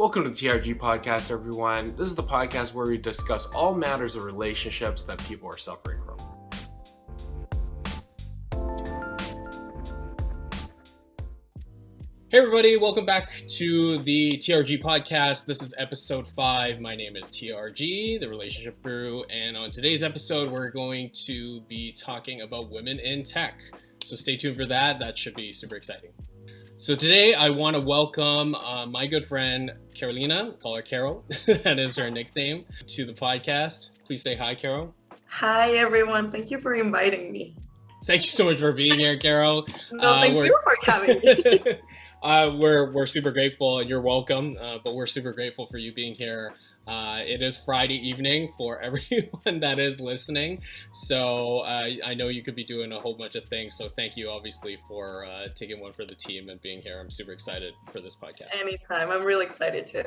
Welcome to the TRG podcast, everyone. This is the podcast where we discuss all matters of relationships that people are suffering from. Hey, everybody, welcome back to the TRG podcast. This is episode five. My name is TRG, the relationship guru, and on today's episode, we're going to be talking about women in tech. So stay tuned for that. That should be super exciting. So today I want to welcome uh, my good friend Carolina, call her Carol, that is her nickname, to the podcast. Please say hi, Carol. Hi, everyone. Thank you for inviting me. Thank you so much for being here, Carol. no, uh, thank you for having me. uh, we're, we're super grateful and you're welcome, uh, but we're super grateful for you being here uh, it is Friday evening for everyone that is listening. So uh, I know you could be doing a whole bunch of things. So thank you, obviously, for uh, taking one for the team and being here. I'm super excited for this podcast. Anytime. I'm really excited too.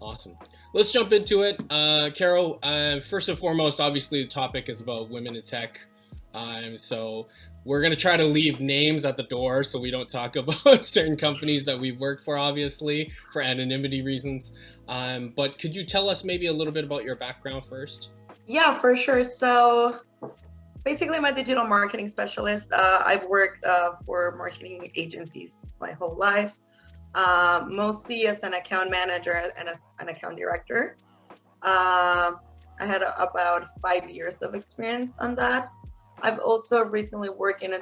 Awesome. Let's jump into it. Uh, Carol, uh, first and foremost, obviously, the topic is about women in tech. Um, so we're going to try to leave names at the door so we don't talk about certain companies that we've worked for, obviously, for anonymity reasons. Um, but could you tell us maybe a little bit about your background first? Yeah, for sure. So basically, I'm a digital marketing specialist. Uh, I've worked uh, for marketing agencies my whole life, uh, mostly as an account manager and as an account director. Um, I had a, about five years of experience on that. I've also recently worked in a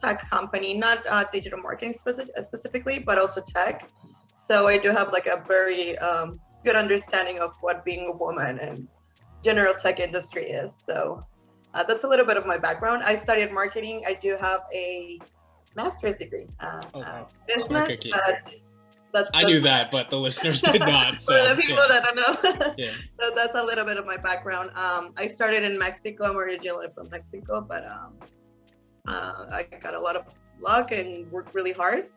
tech company, not uh, digital marketing speci specifically, but also tech. So I do have like a very um, good understanding of what being a woman and general tech industry is. So uh, that's a little bit of my background. I studied marketing. I do have a master's degree. Uh, oh, wow. business. That's, I knew that, but the listeners did not. So for the people yeah. that don't know. yeah. So that's a little bit of my background. Um, I started in Mexico. I'm originally from Mexico, but um, uh, I got a lot of luck and worked really hard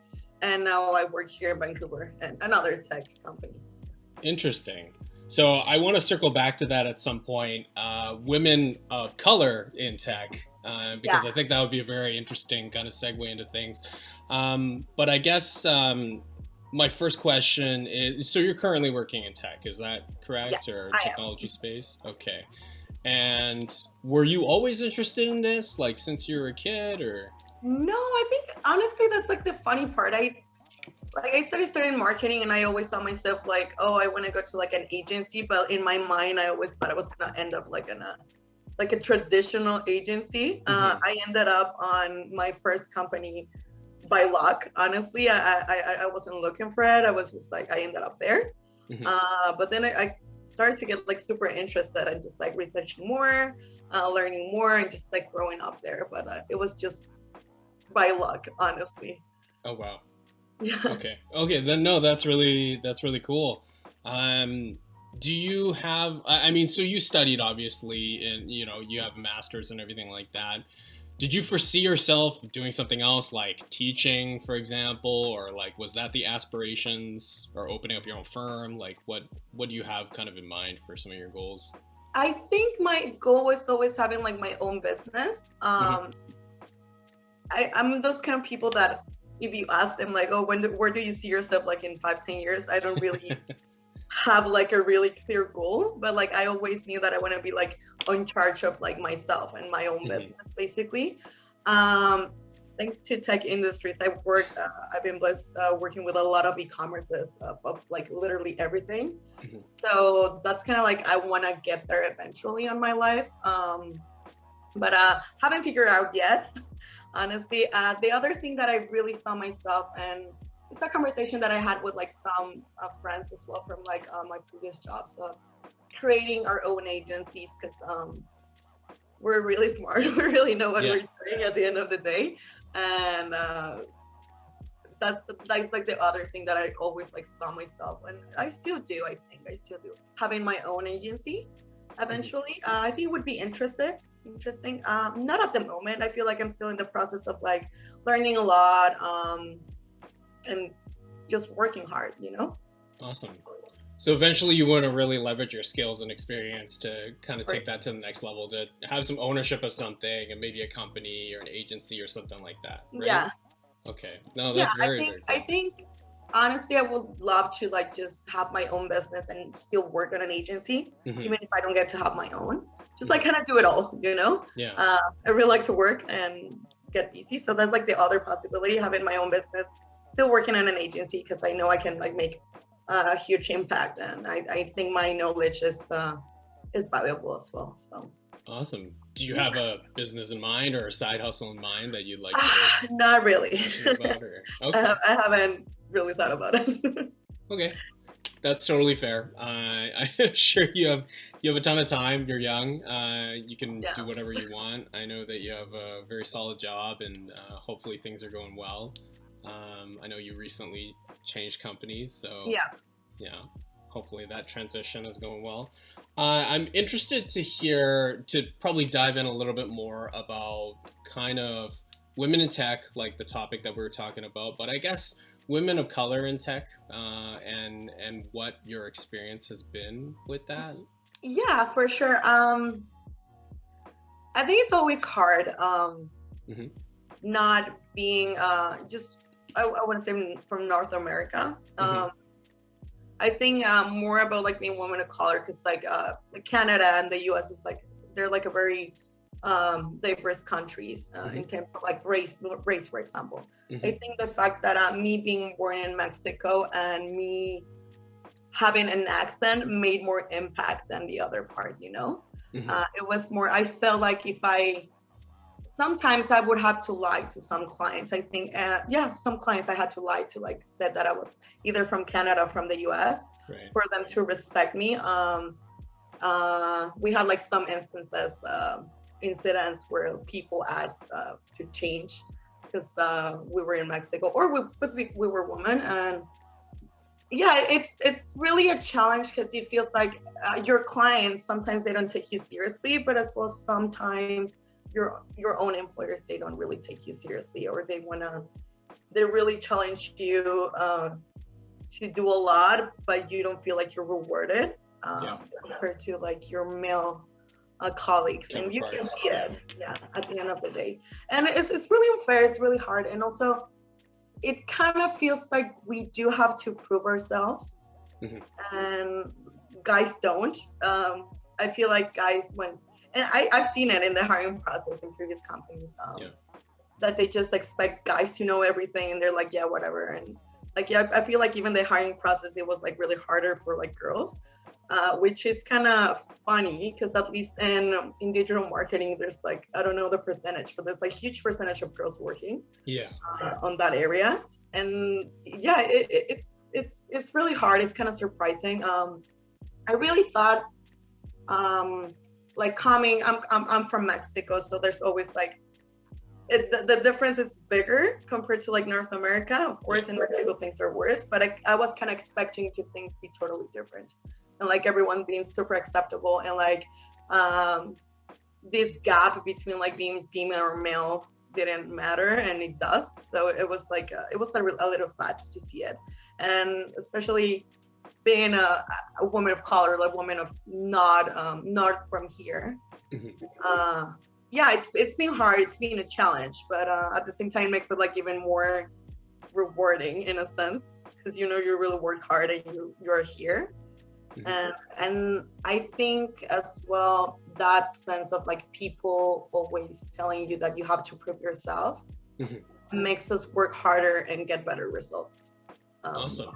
and now I work here in Vancouver and another tech company. Interesting. So I want to circle back to that at some point. Uh, women of color in tech, uh, because yeah. I think that would be a very interesting kind of segue into things. Um, but I guess um, my first question is: so you're currently working in tech, is that correct, yeah, or technology space? Okay. And were you always interested in this, like since you were a kid, or? No, I think honestly that's like the funny part. I like I started studying marketing and I always saw myself like, oh, I want to go to like an agency, but in my mind I always thought I was gonna end up like in a like a traditional agency. Uh, mm-hmm. Uh, I ended up on my first company by luck. Honestly, I, I I wasn't looking for it. I was just like I ended up there. Mm-hmm. Uh, but then I, I, started to get like super interested and just like researching more, uh, learning more, and just like growing up there. But uh, it was just by luck, honestly. Oh wow. Yeah. Okay. Okay. Then no, that's really that's really cool. Um, do you have? I mean, so you studied obviously, and you know you have a masters and everything like that. Did you foresee yourself doing something else like teaching, for example, or like was that the aspirations, or opening up your own firm? Like, what what do you have kind of in mind for some of your goals? I think my goal was always having like my own business. Mm-hmm. Um, mm-hmm. I, I'm those kind of people that if you ask them like, oh, when do, where do you see yourself like in five, ten years? I don't really have like a really clear goal, but like I always knew that I want to be like on charge of like myself and my own mm-hmm. business, basically. Um, thanks to tech industries, I've worked. Uh, I've been blessed uh, working with a lot of e-commerces of, of like literally everything. Mm-hmm. So that's kind of like I want to get there eventually on my life. Um, but uh, haven't figured out yet honestly. Uh, the other thing that I really saw myself, and it's a conversation that I had with like some uh, friends as well from like uh, my previous jobs, of creating our own agencies because um, we're really smart. we really know what yeah. we're doing at the end of the day, and uh, that's the, that's like the other thing that I always like saw myself, and I still do. I think I still do having my own agency. Eventually, uh, I think would be interested interesting. Um, not at the moment. I feel like I'm still in the process of like learning a lot um, and just working hard, you know? Awesome. So eventually you want to really leverage your skills and experience to kind of take that to the next level, to have some ownership of something and maybe a company or an agency or something like that, right? Yeah. Okay. No, that's yeah, very, I think, very cool. I think honestly, I would love to like just have my own business and still work on an agency, Mhm. even if I don't get to have my own. Just like kind of do it all, you know. Yeah. Uh, I really like to work and get busy, so that's like the other possibility: having my own business, still working in an agency because I know I can like make uh, a huge impact, and I, I think my knowledge is uh, is valuable as well. So Awesome. Do you have a business in mind or a side hustle in mind that you'd like to not really. mention about? Or? I, Okay. have, I haven't really thought about it. Okay, that's totally fair. Uh, I'm sure you have you have a ton of time. You're young. Uh, you can Yeah. do whatever you want. I know that you have a very solid job, and uh, hopefully things are going well. Um, I know you recently changed companies, so yeah. yeah, hopefully that transition is going well. Uh, I'm interested to hear to probably dive in a little bit more about kind of women in tech, like the topic that we were talking about, but I guess women of color in tech uh, and and what your experience has been with that. Yeah, for sure. Um, I think it's always hard. Um, Mhm. not being uh, just I, I want to say from North America. Um, Mhm. I think um, more about like being woman of color because like uh, like Canada and the U.S. is like they're like a very um, diverse countries uh, in terms of like race race for example. I Mhm. think the fact that uh, me being born in Mexico and me having an accent made more impact than the other part, you know? Mhm. Uh, it was more, I felt like if I, sometimes I would have to lie to some clients. I think, uh, yeah, some clients I had to lie to, like, said that I was either from Canada or from the US Right. for them to respect me. Um, uh, we had like some instances, uh, incidents where people asked uh, to change because uh, we were in Mexico or we, because we, we were women. And yeah, it's it's really a challenge because it feels like uh, your clients sometimes they don't take you seriously, but as well sometimes your your own employers they don't really take you seriously or they wanna they really challenge you. Uh, to do a lot, but you don't feel like you're rewarded um, Yeah. compared to like your male uh, colleagues, and you can see it. Yeah, at the end of the day, and it's it's really unfair. It's really hard, and also it kind of feels like we do have to prove ourselves, Mhm. and guys don't. Um, I feel like guys when and I, I've seen it in the hiring process in previous companies. Um, Yeah. That they just expect guys to know everything, and they're like, yeah, whatever, and like yeah i feel like even the hiring process it was like really harder for like girls uh, which is kind of funny because at least in in digital marketing there's like i don't know the percentage but there's like huge percentage of girls working Yeah. uh, on that area. And yeah it, it, it's it's it's really hard. It's kind of surprising. Um i really thought um like coming i'm i'm, I'm from mexico so there's always like it, the, the difference is bigger compared to like North America. Of course, in Mexico things are worse, but I, I was kind of expecting to things be totally different, and like everyone being super acceptable and like um, this gap between like being female or male didn't matter, and it does. So it was like uh, it was a, a little sad to see it, and especially being a, a woman of color, like woman of not um, not from here. Mhm. Uh, yeah, it's it's been hard. It's been a challenge, but uh, at the same time, it makes it like even more rewarding in a sense because you know you really work hard and you you're here. And and I think as well that sense of like people always telling you that you have to prove yourself Mhm. makes us work harder and get better results. Um, Awesome.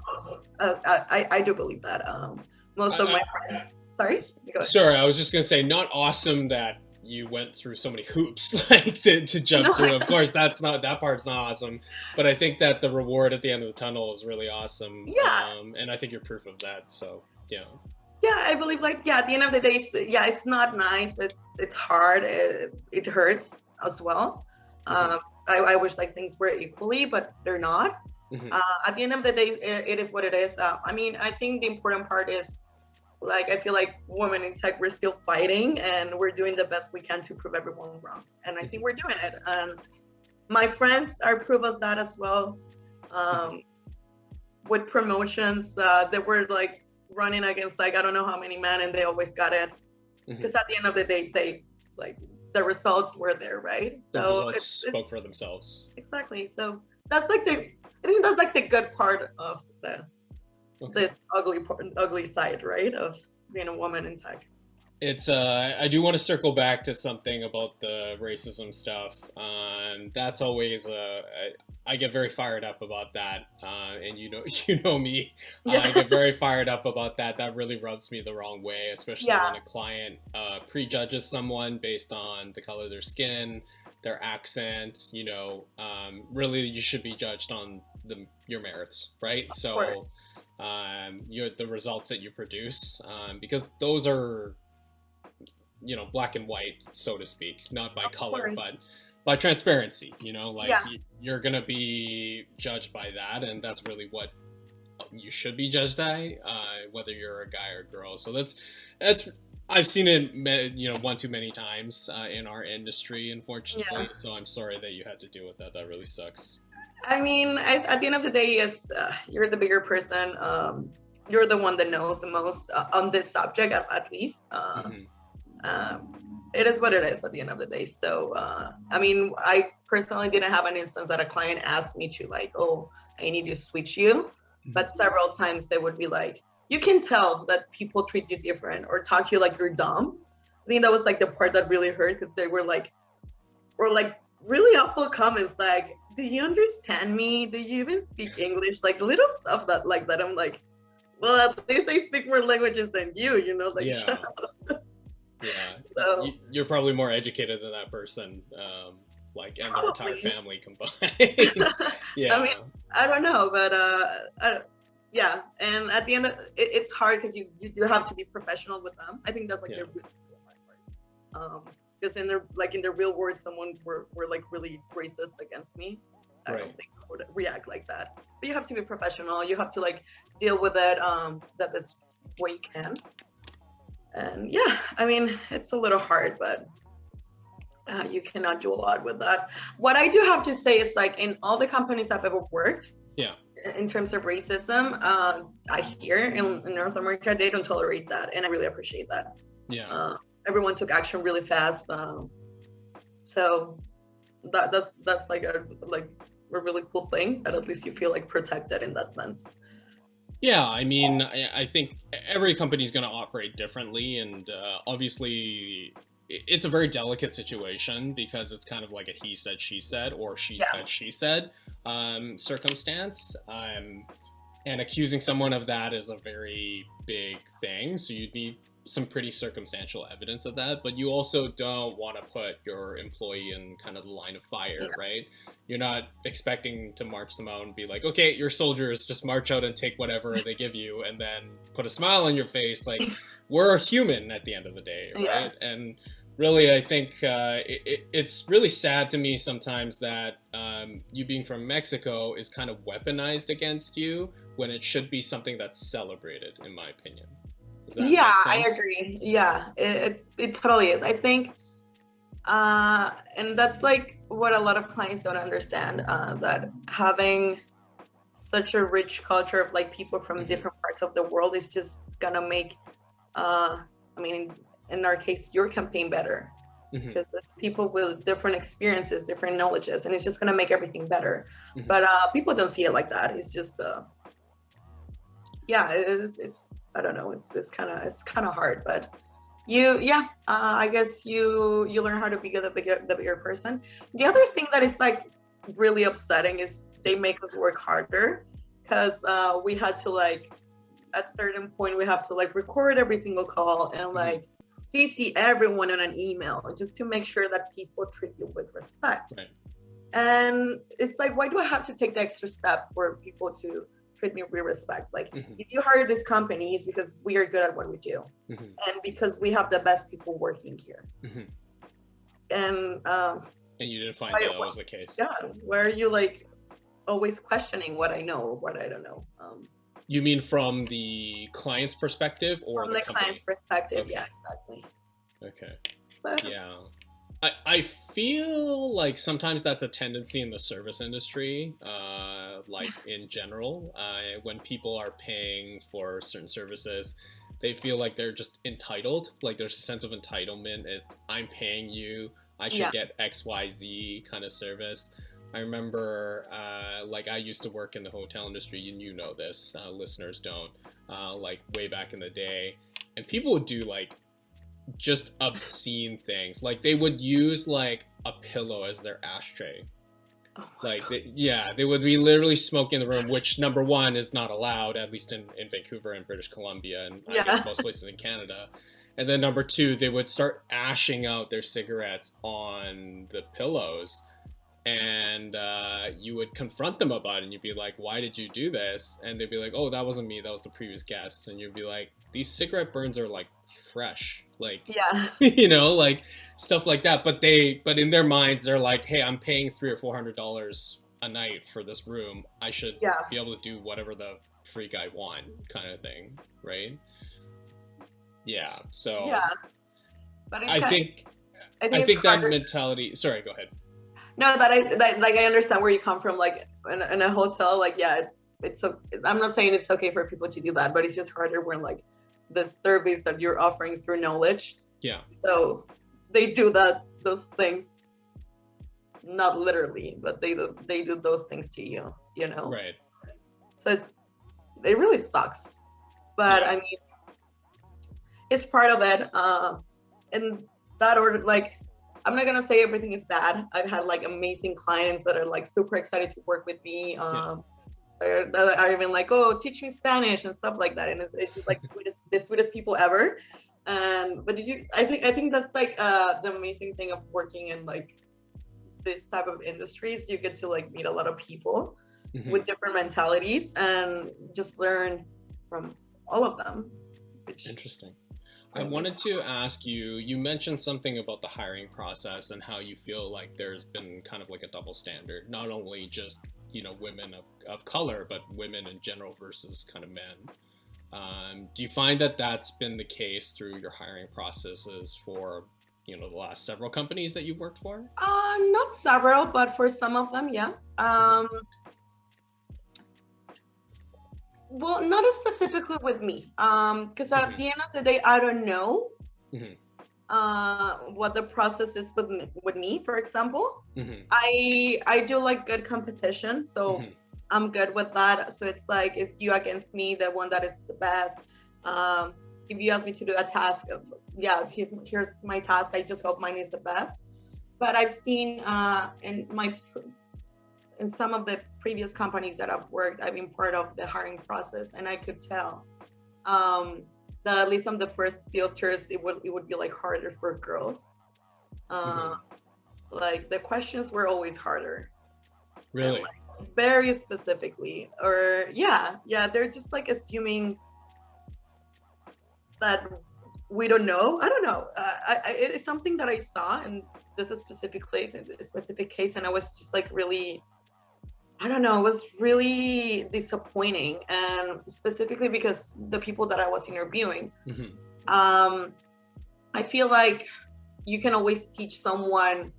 uh, I I do believe that. Um, most of I- my friends. Sorry. You go ahead. Sorry, I was just gonna say, not awesome that you went through so many hoops like to, to jump No. through. Of course, that's not that part's not awesome, but I think that the reward at the end of the tunnel is really awesome. Yeah. um, and I think you're proof of that. So yeah, yeah i believe like yeah at the end of the day it's, yeah it's not nice. It's it's hard. It, it hurts as well. Mhm. um I, I wish like things were equally but they're not. Mhm. uh, at the end of the day it, it is what it is. Uh, i mean i think the important part is like i feel like women in tech we're still fighting and we're doing the best we can to prove everyone wrong. And i think we're doing it. And my friends are proof of that as well. Um with promotions uh they were like running against like i don't know how many men and they always got it because mm-hmm. at the end of the day they like the results were there right the so results it's, it's spoke for themselves. exactly so that's like the I think that's like the good part of the Okay. this ugly part, ugly side, right? Of being a woman in tech. It's uh, I do want to circle back to something about the racism stuff. Um, that's always uh, I, I get very fired up about that, uh, and you know, you know me, uh, I get very fired up about that. That really rubs me the wrong way, especially Yeah. when a client uh, prejudges someone based on the color of their skin, their accent. You know, um, really, you should be judged on the your merits, right? Of so course. um, your the results that you produce um, because those are you know black and white so to speak not by Of color course. but by transparency you know like Yeah. you're gonna be judged by that and that's really what you should be judged by uh, whether you're a guy or a girl so that's that's I've seen it, you know, one too many times uh, in our industry, unfortunately. Yeah. So I'm sorry that you had to deal with that. That really sucks. I mean, I, at the end of the day, yes, uh, you're the bigger person. Um, you're the one that knows the most uh, on this subject, at, at least. Uh, Mhm. Um, it is what it is at the end of the day. So, uh, I mean, I personally didn't have an instance that a client asked me to like, oh, I need to switch you. But several times they would be like, you can tell that people treat you different or talk to you like you're dumb. I think that was like the part that really hurt because they were like, or like really awful comments like, do you understand me? Do you even speak English? Like little stuff that like that. I'm like, well, at least I speak more languages than you, you know, like Yeah. Yeah. So You- You're probably more educated than that person, um, like, and their entire family combined. yeah. I mean, I don't know, but uh, I, yeah. And at the end, of, it, it's hard because you you do have to be professional with them. I think that's like Yeah. the really hard part. Um, because in their like in the real world, someone were were like really racist against me. I Right. don't think I would react like that. But you have to be professional. You have to like deal with it um the best way you can. And yeah, I mean, it's a little hard, but uh, you cannot do a lot with that. What I do have to say is like in all the companies I've ever worked, Yeah. in- in terms of racism, uh, I hear in, in North America they don't tolerate that, and I really appreciate that. yeah. Uh, everyone took action really fast, um, so that that's that's like a like a really cool thing that at least you feel like protected in that sense. Yeah, I mean, I, I think every company is going to operate differently, and uh, obviously, it's a very delicate situation because it's kind of like a he said, she said, or she Yeah. said, she said um, circumstance. Um, and accusing someone of that is a very big thing, so you'd need some pretty circumstantial evidence of that. But you also don't want to put your employee in kind of the line of fire, Yeah. right? You're not expecting to march them out and be like, okay, your soldiers just march out and take whatever they give you and then put a smile on your face. Like, we're a human at the end of the day, right? Yeah. And really, I think uh, it, it, it's really sad to me sometimes that um, you being from Mexico is kind of weaponized against you when it should be something that's celebrated, in my opinion. Yeah, I agree. Yeah, it, it it totally is. I think, uh, and that's like what a lot of clients don't understand. Uh, that having such a rich culture of like people from Mhm. different parts of the world is just gonna make, uh, I mean, in our case, your campaign better Mhm. because it's people with different experiences, different knowledges, and it's just gonna make everything better. Mhm. But uh, people don't see it like that. It's just, uh, yeah, it's, it's I don't know. It's it's kind of it's kind of hard, but you yeah, uh, I guess you you learn how to be the bigger the bigger person. The other thing that is like really upsetting is they make us work harder because uh, we had to like at certain point we have to like record every single call and like CC everyone in an email just to make sure that people treat you with respect. Right. And it's like, why do I have to take the extra step for people to treat me with respect? Like, Mhm. if you hire this company, it's because we are good at what we do Mhm. and because we have the best people working here. Mhm. And um, And you didn't find Why- that, that was the case. yeah, why are you like always questioning what I know or what I don't know? Um, You mean from the client's perspective or from the, the client's perspective, Okay. yeah, exactly. Okay. But Yeah. I, I feel like sometimes that's a tendency in the service industry, uh, like in general, uh, when people are paying for certain services, they feel like they're just entitled. Like there's a sense of entitlement. If I'm paying you, I should Yeah. get X, Y, Z kind of service. I remember, uh, like, I used to work in the hotel industry, and you know this, uh, listeners don't, uh, like, way back in the day. And people would do, like, just obscene things. Like, they would use, like, a pillow as their ashtray. Oh like, they, yeah, they would be literally smoking in the room, which, number one, is not allowed, at least in, in Vancouver and British Columbia, and I guess most places in Canada. And then number two, they would start ashing out their cigarettes on the pillows and uh, you would confront them about it and you'd be like why did you do this and they'd be like oh that wasn't me that was the previous guest and you'd be like these cigarette burns are like fresh like yeah. you know like stuff like that but they but in their minds they're like hey i'm paying three or four hundred dollars a night for this room i should Yeah. be able to do whatever the freak i want kind of thing right yeah so Yeah. But i think I think, i think that mentality sorry go ahead No, that I that like I understand where you come from. Like in, in a hotel, like yeah, it's it's so. I'm not saying it's okay for people to do that, but it's just harder when like the service that you're offering through knowledge. yeah So they do that those things, not literally, but they do they do those things to you. You know. right So it's it really sucks, but Yeah. I mean, it's part of it. Uh, and that order, like, I'm not gonna say everything is bad. I've had like amazing clients that are like super excited to work with me. Um, are, that are even like, oh, teach me Spanish and stuff like that, and it's, it's just like sweetest, the sweetest people ever. And but did you? I think I think that's like uh, the amazing thing of working in like this type of industries. You get to like meet a lot of people Mhm. with different mentalities and just learn from all of them. Which Interesting. I wanted to ask you, you mentioned something about the hiring process and how you feel like there's been kind of like a double standard, not only just, you know, women of, of color, but women in general versus kind of men. Um, do you find that that's been the case through your hiring processes for, you know, the last several companies that you've worked for? uh, not several, but for some of them, yeah. Um, well, not specifically with me, because at Mhm. the end of the day, I don't know Mhm. uh, what the process is with me, with me. For example, hmm I I do like good competition, so. Mhm. I'm good with that. So it's like it's you against me, the one that is the best. Um, if you ask me to do a task, yeah, here's here's my task. I just hope mine is the best. But I've seen uh, in my in some of the previous companies that I've worked, I've been part of the hiring process, and I could tell um, that at least on the first filters, it would it would be like harder for girls. Uh, Like the questions were always harder Really? very specifically or yeah yeah they're just like assuming that we don't know i don't know uh, I, I, it's something that i saw in this specific place in this specific case and i was just like really i don't know it was really disappointing and specifically because the people that i was interviewing hmm um, I feel like you can always teach someone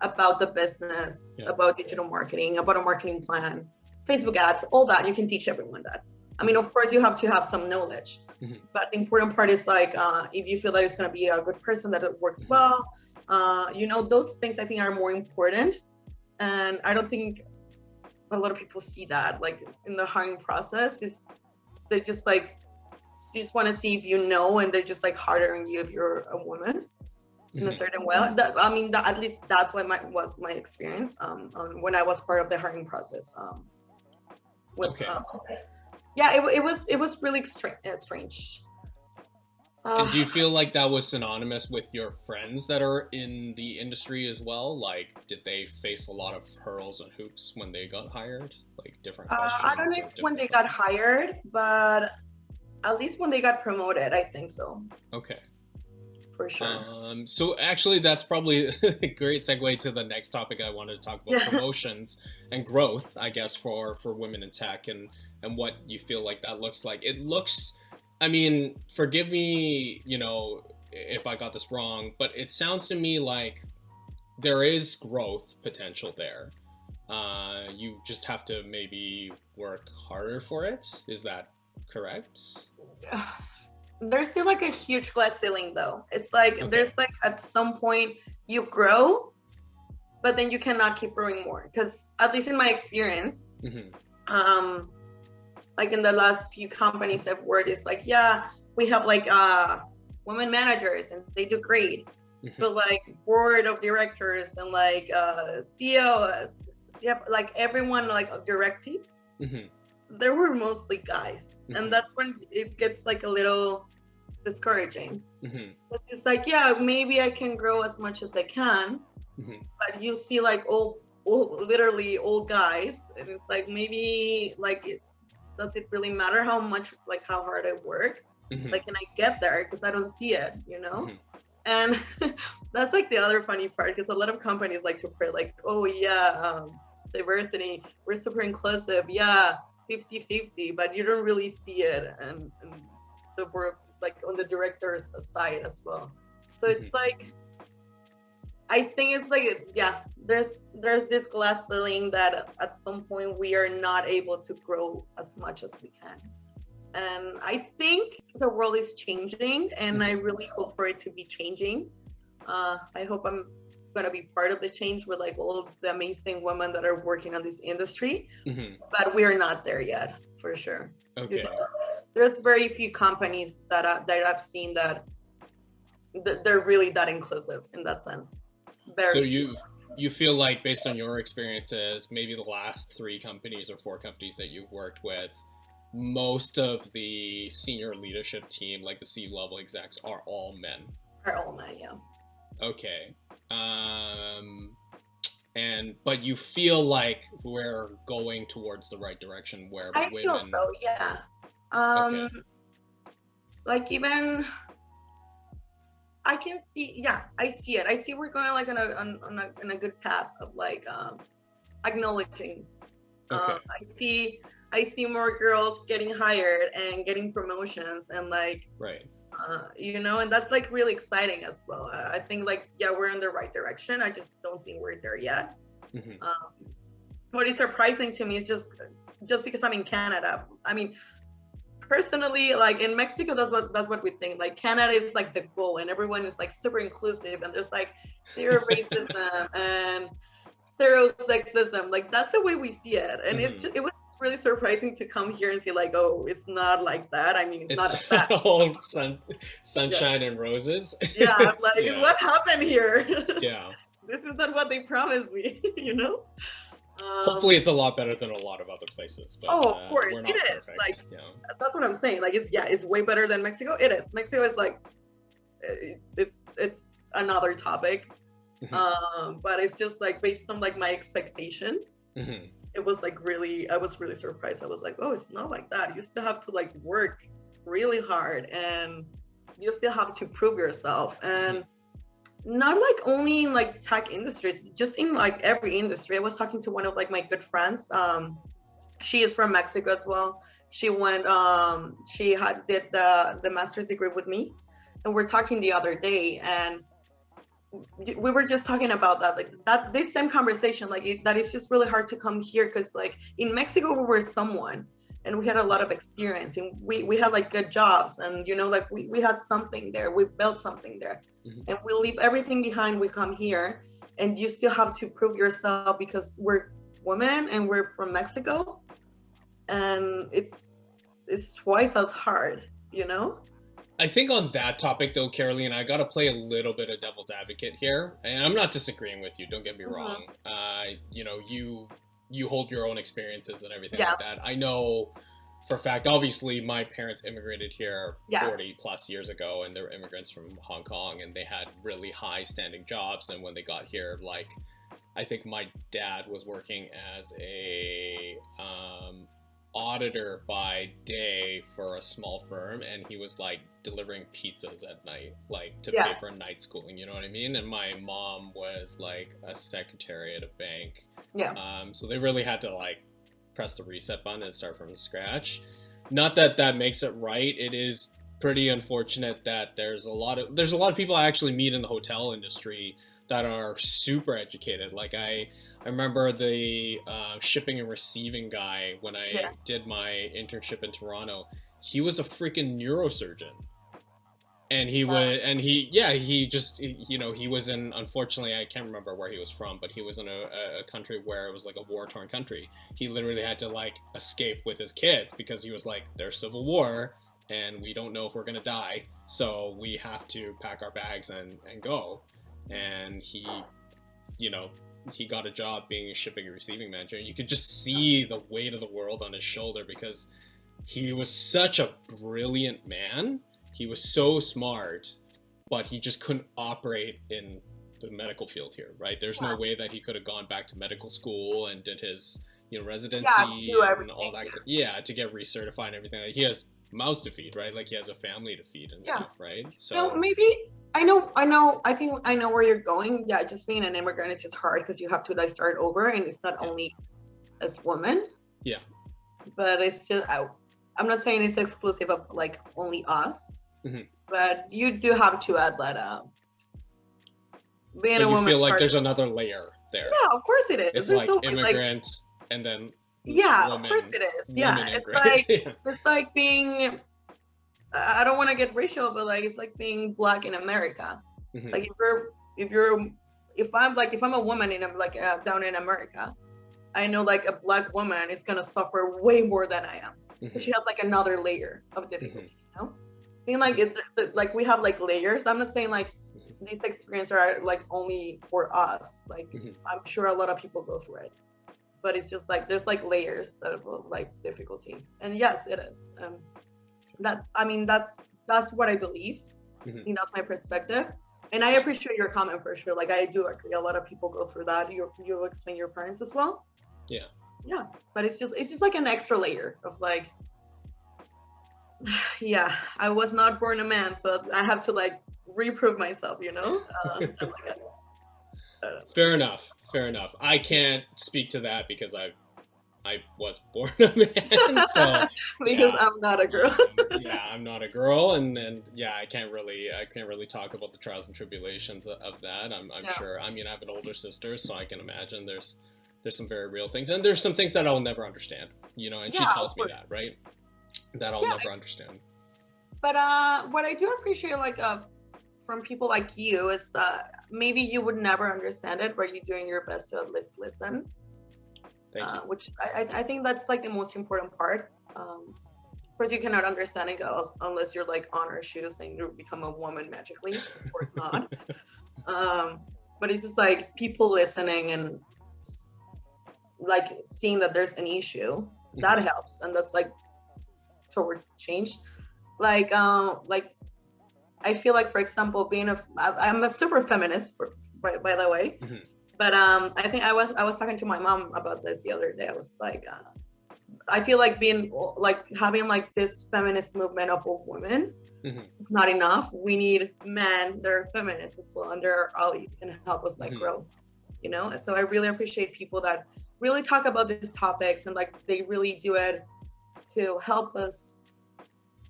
about the business, Yeah. about digital marketing, about a marketing plan, Facebook ads, all that. You can teach everyone that. I mean, of course, you have to have some knowledge, Mhm. but the important part is like uh, if you feel that it's going to be a good person, that it works Mhm. well. Uh, you know, those things I think are more important, and I don't think a lot of people see that. Like in the hiring process, is they just like you just want to see if you know, and they're just like harder on you if you're a woman in a Mhm. certain way. That I mean, that, at least that's what my was my experience um, um, when I was part of the hiring process. Um, with, Okay. um, yeah, it, it was it was really uh, strange. And do you feel like that was synonymous with your friends that are in the industry as well? Like, did they face a lot of hurdles and hoops when they got hired? Like different uh. I don't know if when they got hired, but at least when they got promoted, I think so Okay. for sure. Um, so actually, that's probably a great segue to the next topic I wanted to talk about: Yeah. promotions and growth. I guess for for women in tech and and what you feel like that looks like. It looks. I mean, forgive me, you know, if I got this wrong, but it sounds to me like there is growth potential there. Uh, you just have to maybe work harder for it. Is that correct? there's still like a huge glass ceiling though it's like Okay. there's like at some point you grow but then you cannot keep growing more because at least in my experience, hmm um, like in the last few companies I've worked, it's like yeah, we have like uh women managers and they do great, Mhm. but like board of directors and like uh CEOs, yeah, like everyone like directives hmm there were mostly guys Mhm. and that's when it gets like a little discouraging hmm it's just like yeah maybe i can grow as much as i can Mhm. but you see like old, old literally old guys and it's like maybe like does it really matter how much like how hard i work? Hmm like can i get there? Because i don't see it you know? Mhm. and that's like the other funny part because a lot of companies like to pray like oh yeah um, diversity we're super inclusive yeah 50 50 but you don't really see it and, and the work like on the director's side as well. So it's Mhm. like i think it's like yeah there's there's this glass ceiling that at some point we are not able to grow as much as we can. And i think the world is changing and i really hope for it to be changing. Uh, i hope i'm going to be part of the change with like all of the amazing women that are working on this industry hmm but we're not there yet for sure. Okay. there's very few companies that I, that i've seen that that they're really that inclusive in that sense very So you you feel like based on your experiences, maybe the last three companies or four companies that you've worked with, most of the senior leadership team, like the C level execs, are all men. are all men yeah Okay. Um and but you feel like we're going towards the right direction where I women feel so, yeah. Um Okay. like even I can see yeah, I see it. I see we're going like on a on, on a in a good path of like um acknowledging. Okay. Um, I see I see more girls getting hired and getting promotions and like Right. uh, you know, and that's like really exciting as well. Uh, I think like yeah, we're in the right direction. I just don't think we're there yet. hmm Um, what is surprising to me is just just because I'm in Canada. I mean, personally, like in Mexico, that's what that's what we think. Like Canada is like the goal, and everyone is like super inclusive, and there's like zero racism and zero sexism. Like that's the way we see it, and it's Mhm. just, it was just really surprising to come here and see like, oh, it's not like that. I mean, it's, not It's fact. all sun, sunshine and roses. Yeah, like yeah. what happened here? Yeah. this is not what they promised me, you know. Um, Hopefully, it's a lot better than a lot of other places. But, Oh, of uh, course, not is, perfect. like- yeah. that's what I'm saying. Like it's yeah, it's way better than Mexico. It is. Mexico is like uh, it's it's another topic. Mhm. Um, but it's just like based on like my expectations, Mhm. it was like really I was really surprised. I was like, oh, it's not like that. You still have to like work really hard and you still have to prove yourself and not like only in like tech industries just in like every industry. I was talking to one of like my good friends um she is from mexico as well. She went um she had did the the master's degree with me and we're talking the other day and we were just talking about that like that this same conversation like it, that it's just really hard to come here because like in mexico we were someone and we had a lot of experience and we we had like good jobs and you know like we, we had something there we built something there Mhm. and we leave everything behind we come here and you still have to prove yourself because we're women and we're from mexico and it's it's twice as hard you know I think on that topic, though, Caroline, I got to play a little bit of devil's advocate here, and I'm not disagreeing with you. Don't get me Mhm. wrong. Uh, you know, you you hold your own experiences and everything Yeah. like that. I know for a fact. Obviously, my parents immigrated here Yeah. 40 plus years ago, and they were immigrants from Hong Kong, and they had really high standing jobs. And when they got here, like I think my dad was working as a um, auditor by day for a small firm and he was like delivering pizzas at night like to Yeah. pay for night schooling you know what i mean? And my mom was like a secretary at a bank. Yeah. um, so they really had to like press the reset button and start from scratch. Not that that makes it right. It is pretty unfortunate that there's a lot of there's a lot of people i actually meet in the hotel industry that are super educated. Like i I remember the uh, shipping and receiving guy when I Yeah. did my internship in Toronto. He was a freaking neurosurgeon. and he would and he yeah he just you know he was in unfortunately i can't remember where he was from but he was in a, a country where it was like a war torn country he literally had to like escape with his kids because he was like there's civil war and we don't know if we're gonna die so we have to pack our bags and and go and he you know he got a job being a shipping and receiving manager and you could just see the weight of the world on his shoulder because he was such a brilliant man he was so smart, but he just couldn't operate in the medical field here, right? There's no way that he could have gone back to medical school and did his, you know, residency yeah, and all that. Yeah, to get recertified and everything. Like, he has mouths to feed, right? Like he has a family to feed and yeah. stuff, right? So maybe I know, I know, I think I know where you're going. Yeah, just being an immigrant is just hard because you have to like start over, and it's not only as women. Yeah. But it's just I, I'm not saying it's exclusive of like only us, Mm-hmm. But you do have to add that up. Being but a woman. You feel like there's another layer there. Yeah, of course it is. It's there's like no, immigrant like, and then. Yeah, woman, of course it is. Yeah, it's like it's like being. I don't want to get racial, but like it's like being black in America. Mm-hmm. Like if you're if you're if I'm like if I'm a woman and I'm like uh, down in America, I know like a black woman is gonna suffer way more than I am. Mm-hmm. She has like another layer of difficulty, mm-hmm. you know I mean, like it, like we have like layers. I'm not saying like these experiences are like only for us. Like mm-hmm. I'm sure a lot of people go through it, but it's just like there's like layers of like difficulty. And yes, it is. Um, that I mean that's that's what I believe. Mm-hmm. I think that's my perspective. And I appreciate your comment for sure. Like I do agree. A lot of people go through that. You you explain your parents as well. Yeah. Yeah, but it's just it's just like an extra layer of like yeah, I was not born a man, so I have to like reprove myself, you know? Uh, fair enough. Fair enough. I can't speak to that because I I was born a man, so because yeah. I'm not a girl. um, yeah, I'm not a girl, and and yeah, I can't really I can't really talk about the trials and tribulations of, of that. I'm I'm yeah. sure. I mean, I have an older sister, so I can imagine there's there's some very real things, and there's some things that I'll never understand. You know, and yeah, she tells me that, right? that I'll never understand. But uh, what I do appreciate, like, uh, from people like you, is uh, maybe you would never understand it, but you're doing your best to at least listen. Thank you. Uh, which I, I think that's like the most important part. Um, of course, you cannot understand it unless you're like on our shoes and you become a woman magically. Of course not. um, but it's just like people listening and like seeing that there's an issue that mm-hmm. helps, and that's like towards change like um like i feel like for example being a i'm a super feminist for, by, by the way mm-hmm. But um i think i was i was talking to my mom about this the other day i was like uh, i feel like being like having like this feminist movement of women mm-hmm. is not enough we need men that are feminists as well and they're allies and help us like mm-hmm. grow you know so i really appreciate people that really talk about these topics and like they really do it to help us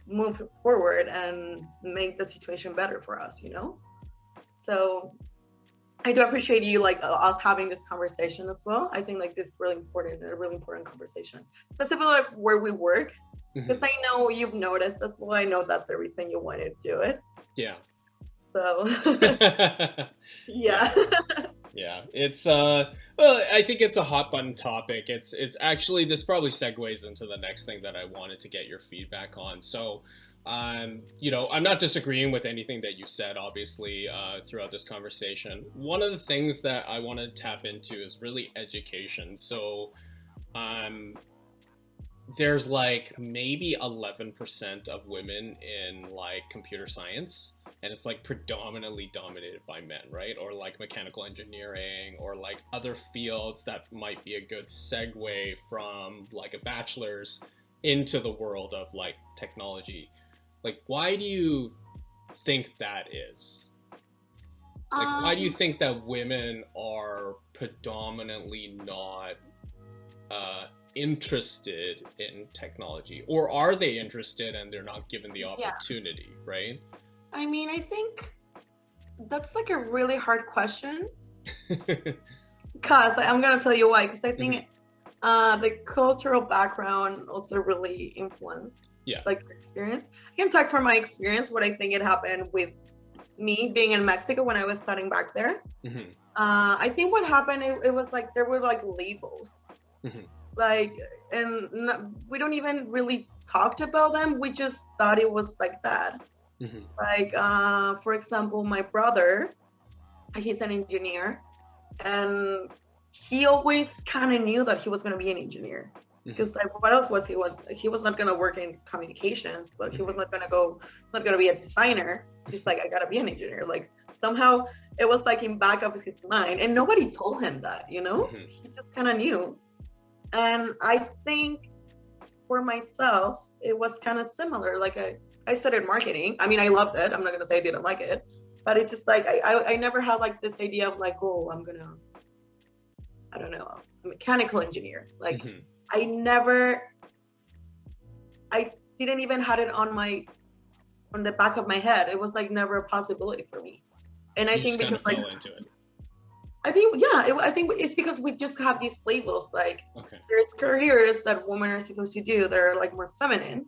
move forward and make the situation better for us, you know? So I do appreciate you like uh, us having this conversation as well. I think like this is really important, a really important conversation, specifically like where we work, because mm-hmm. I know you've noticed as well. I know that's the reason you wanted to do it. Yeah. So yeah. yeah it's uh well i think it's a hot button topic it's it's actually this probably segues into the next thing that i wanted to get your feedback on so um you know i'm not disagreeing with anything that you said obviously uh throughout this conversation one of the things that i want to tap into is really education so um there's like maybe 11% of women in like computer science and it's like predominantly dominated by men, right? Or like mechanical engineering or like other fields that might be a good segue from like a bachelor's into the world of like technology. Like, why do you think that is? Like, um, why do you um, think that women are predominantly not uh, interested in technology? Or are they interested and they're not given the opportunity, yeah. right? I mean, I think that's like a really hard question. Because I'm going to tell you why. Because I think mm-hmm. uh, the cultural background also really influence. Yeah. Like experience. I can talk from my experience what I think it happened with me being in Mexico when I was studying back there. Mhm. Uh, I think what happened it, it was like there were like labels, Mhm. like and we don't even really talked about them. We just thought it was like that. Mhm. Like uh, for example, my brother, he's an engineer, and he always kind of knew that he was going to be an engineer because like what else was he was he was not going to work in communications like he was not going to go he's not going to be a designer. He's like i gotta be an engineer. Like somehow it was like in back of his mind and nobody told him that you know? Mhm. he just kind of knew. And i think for myself it was kind of similar like i i studied marketing. I mean i loved it. I'm not going to say i didn't like it but it's just like I, I i never had like this idea of like oh i'm gonna i don't know a mechanical engineer. Like Mhm. I never I didn't even had it on my on the back of my head. It was like never a possibility for me. And I You think because like fell into it. I think yeah, it, I think it's because we just have these labels like Okay. there's careers that women are supposed to do that are like more feminine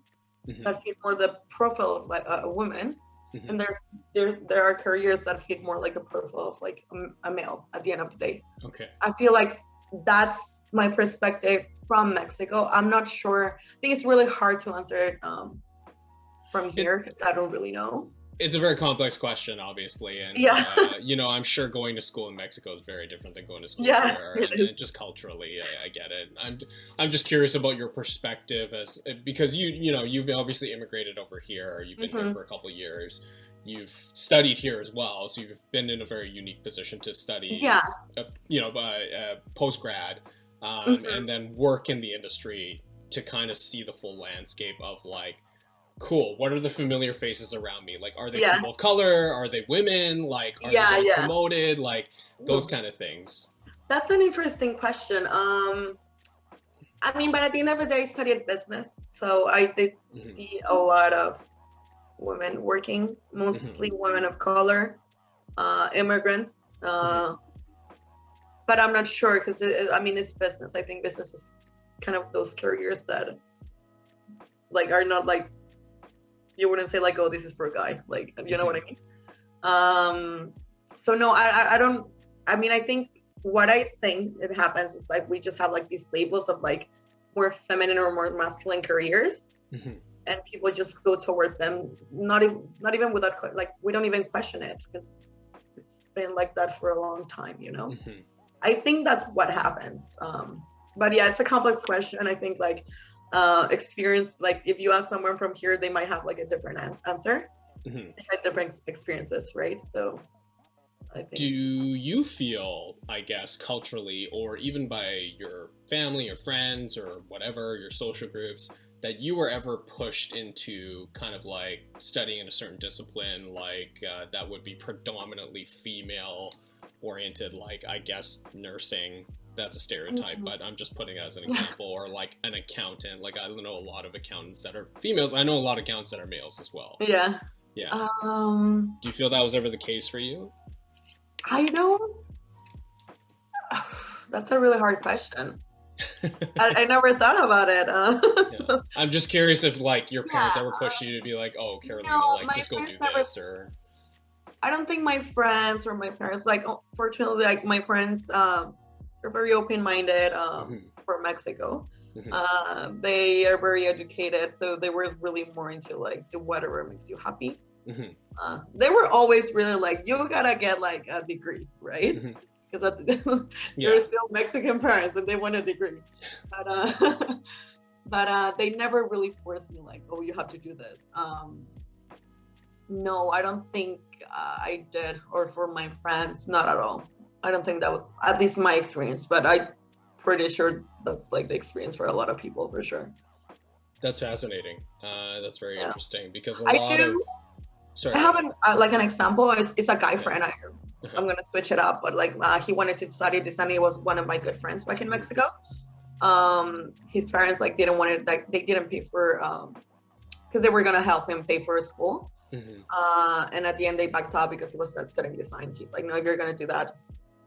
Mhm. that fit more the profile of like a, a woman Mhm. and there's there's there are careers that fit more like a profile of like a, a male at the end of the day Okay. I feel like that's my perspective from Mexico. I'm not sure. I think it's really hard to answer it um, from here because I don't really know. It's a very complex question, obviously, and Yeah. uh, you know, I'm sure going to school in Mexico is very different than going to school Yeah, here, and, and just culturally, I, I get it. I'm, I'm just curious about your perspective as because you, you know, you've obviously immigrated over here. You've been here Mhm. for a couple of years. You've studied here as well, so you've been in a very unique position to study. Yeah, uh, you know, uh, uh, post grad, um, Mhm. and then work in the industry to kind of see the full landscape of like, cool, what are the familiar faces around me? Like, are they Yeah. people of color? Are they women? Like, are Yeah, they yeah. promoted? Like, those kind of things. that's an interesting question. Um, I mean, but at the end of the day, I studied business, so I did Mhm. see a lot of women working, mostly women of color, uh, immigrants. Uh, But I'm not sure because I mean it's business. I think business is kind of those careers that like are not like you wouldn't say like oh this is for a guy like you know what I mean. Um, so no, I, I I don't. I mean I think what I think it happens is like we just have like these labels of like more feminine or more masculine careers Mhm. and people just go towards them not even not even without like we don't even question it because it's been like that for a long time you know Mhm. I think that's what happens um but yeah it's a complex question. I think like uh experience like if you ask someone from here they might have like a different an- answer. Mhm. had different experiences right? So Do you feel, I guess, culturally, or even by your family or friends or whatever, your social groups, that you were ever pushed into kind of like studying in a certain discipline, like uh, that would be predominantly female oriented, like I guess nursing? That's a stereotype, Mhm. but I'm just putting it as an example, or like an accountant. Like I don't know a lot of accountants that are females. I know a lot of accountants that are males as well. yeah Yeah. um Do you feel that was ever the case for you? i don't that's a really hard question I, I never thought about it uh, Yeah. I'm just curious if like your parents Yeah, ever pushed you to be like, oh, Carolina, no, like just go do this or I don't think my friends or my parents like oh, fortunately like my friends um they're very open minded um Mhm, for Mexico. mhm, Uh, they are very educated, so they were really more into like do whatever makes you happy. mhm, Uh, they were always really like you gotta get like a degree, right? Because yeah. they're still Mexican parents and they want a degree, but uh, but uh, they never really forced me like oh you have to do this. Um, no, I don't think uh, I did, or for my friends, not at all. I don't think that was at least my experience, but I'm pretty sure that's like the experience for a lot of people for sure. That's fascinating. Uh, that's very Yeah. interesting because a I lot do. of sorry. I have an, uh, like an example. It's, it's a guy Yeah. friend. I, Uh-huh. I'm gonna switch it up, but like uh, he wanted to study this, and He was one of my good friends back in Mexico. Um, his parents like didn't want it. Like they didn't pay for um, because they were gonna help him pay for school. Mhm, Uh, and at the end they backed out because he was studying design. He's like, no, if you're gonna do that,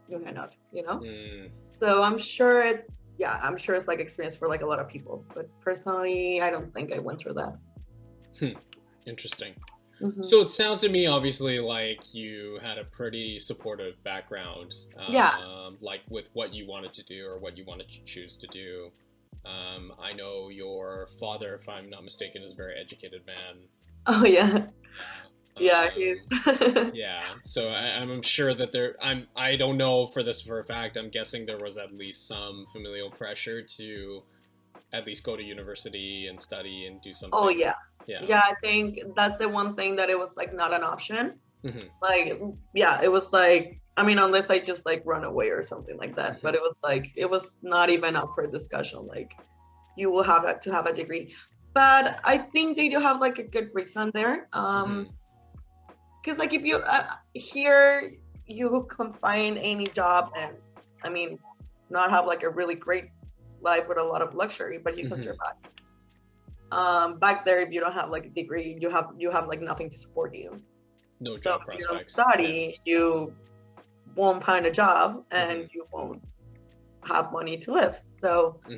you cannot. You know. mm, So I'm sure it's yeah, I'm sure it's like experience for like a lot of people. But personally, I don't think I went through that. Interesting. Mhm. So it sounds to me, obviously, like you had a pretty supportive background. Um, Yeah. Like with what you wanted to do or what you wanted to choose to do. Um, I know your father, if I'm not mistaken, is a very educated man. oh yeah, yeah, Um, he's. yeah. So I, I'm sure that there. I'm. I don't know for this for a fact. I'm guessing there was at least some familial pressure to at least go to university and study and do something. oh yeah, Yeah. yeah. I think that's the one thing that it was like not an option. Mhm. Like yeah, it was like I mean unless I just like run away or something like that. Mm-hmm. But it was like it was not even up for discussion. Like you will have to have a degree. But I think they do have like a good reason there. Um, because like if you uh, here you can find any job and i mean not have like a really great life with a lot of luxury but you can Mhm. survive um back there if you don't have like a degree you have you have like nothing to support you No so job if you don't study you won't find a job and Mhm. you won't have money to live so Yeah.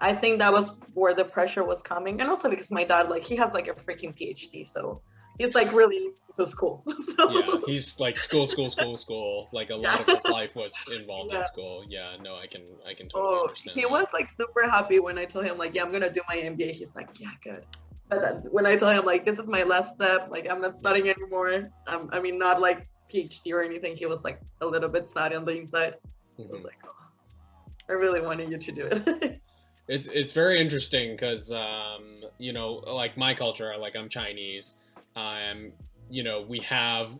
I think that was where the pressure was coming and also because my dad like he has like a freaking phd so he's like really into school so yeah, he's like school, school, school, school. Like a lot of his life was involved Yeah. in school. Yeah, no, I can, I can totally Oh, understand. he that. was like super happy when I told him like, yeah, I'm gonna do my MBA. He's like, yeah, good. But then when I told him like, this is my last step, like I'm not studying anymore. I'm, I mean, not like PhD or anything. He was like a little bit sad on the inside. I was mm-hmm. like, oh, I really wanted you to do it. It's it's very interesting because um, you know, like my culture, like I'm Chinese. Um, you know, we have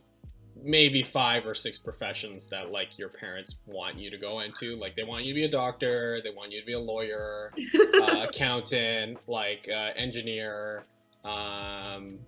maybe five or six professions that like your parents want you to go into. Like they want you to be a doctor, they want you to be a lawyer, uh, accountant, like uh, engineer. Um,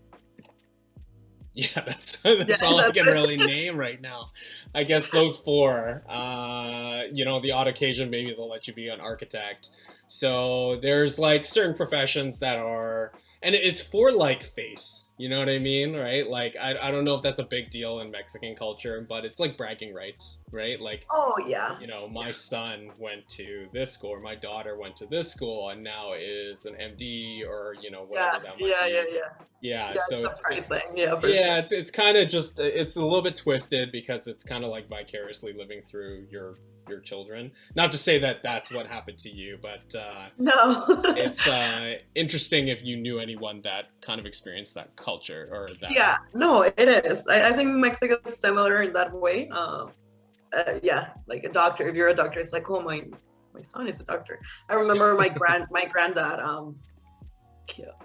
yeah, that's that's Yeah, all I can it. really name right now. I guess those four. Uh, you know, the odd occasion maybe they'll let you be an architect. So there's like certain professions that are, and it's for like face. You know what I mean, right? Like I, I don't know if that's a big deal in Mexican culture, but it's like bragging rights, right? Like oh yeah. you know, my son went to this school, or my daughter went to this school, and now is an MD, or you know, Yeah, whatever that might yeah, be. yeah, yeah. Yeah, Yeah, so it's pride thing. Yeah, yeah, sure. it's it's kind of just it's a little bit twisted because it's kind of like vicariously living through your your children. Not to say that that's what happened to you, but uh, No. it's uh, interesting if you knew anyone that kind of experienced that culture or that. yeah, no, it is. I, I think Mexico is similar in that way. Um, uh, yeah, like a doctor. If you're a doctor, it's like, oh my, my son is a doctor. I remember my grand, my granddad. Um, yeah,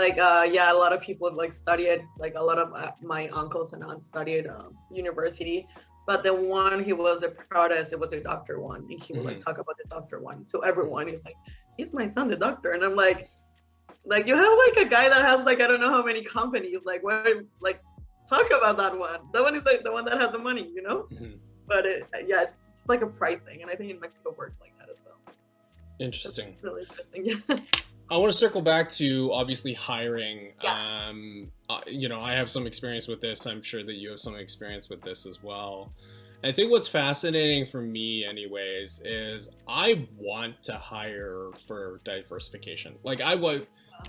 like uh, yeah, a lot of people like studied. Like a lot of uh, my uncles and aunts studied um, university. But the one he was the proudest, it was a doctor one, and he would like talk about the doctor one to everyone. He's like, he's my son, the doctor, and I'm like, like you have like a guy that has like I don't know how many companies. Like what? Like talk about that one. That one is like the one that has the money, you know. Mhm. But it, yeah, it's like a pride thing, and I think in Mexico works like that as well. Interesting. It's really interesting. Yeah. I want to circle back to obviously hiring. Yeah. Um, uh, you know, I have some experience with this. I'm sure that you have some experience with this as well. I think what's fascinating for me, anyways, is I want to hire for diversification. Like, I would,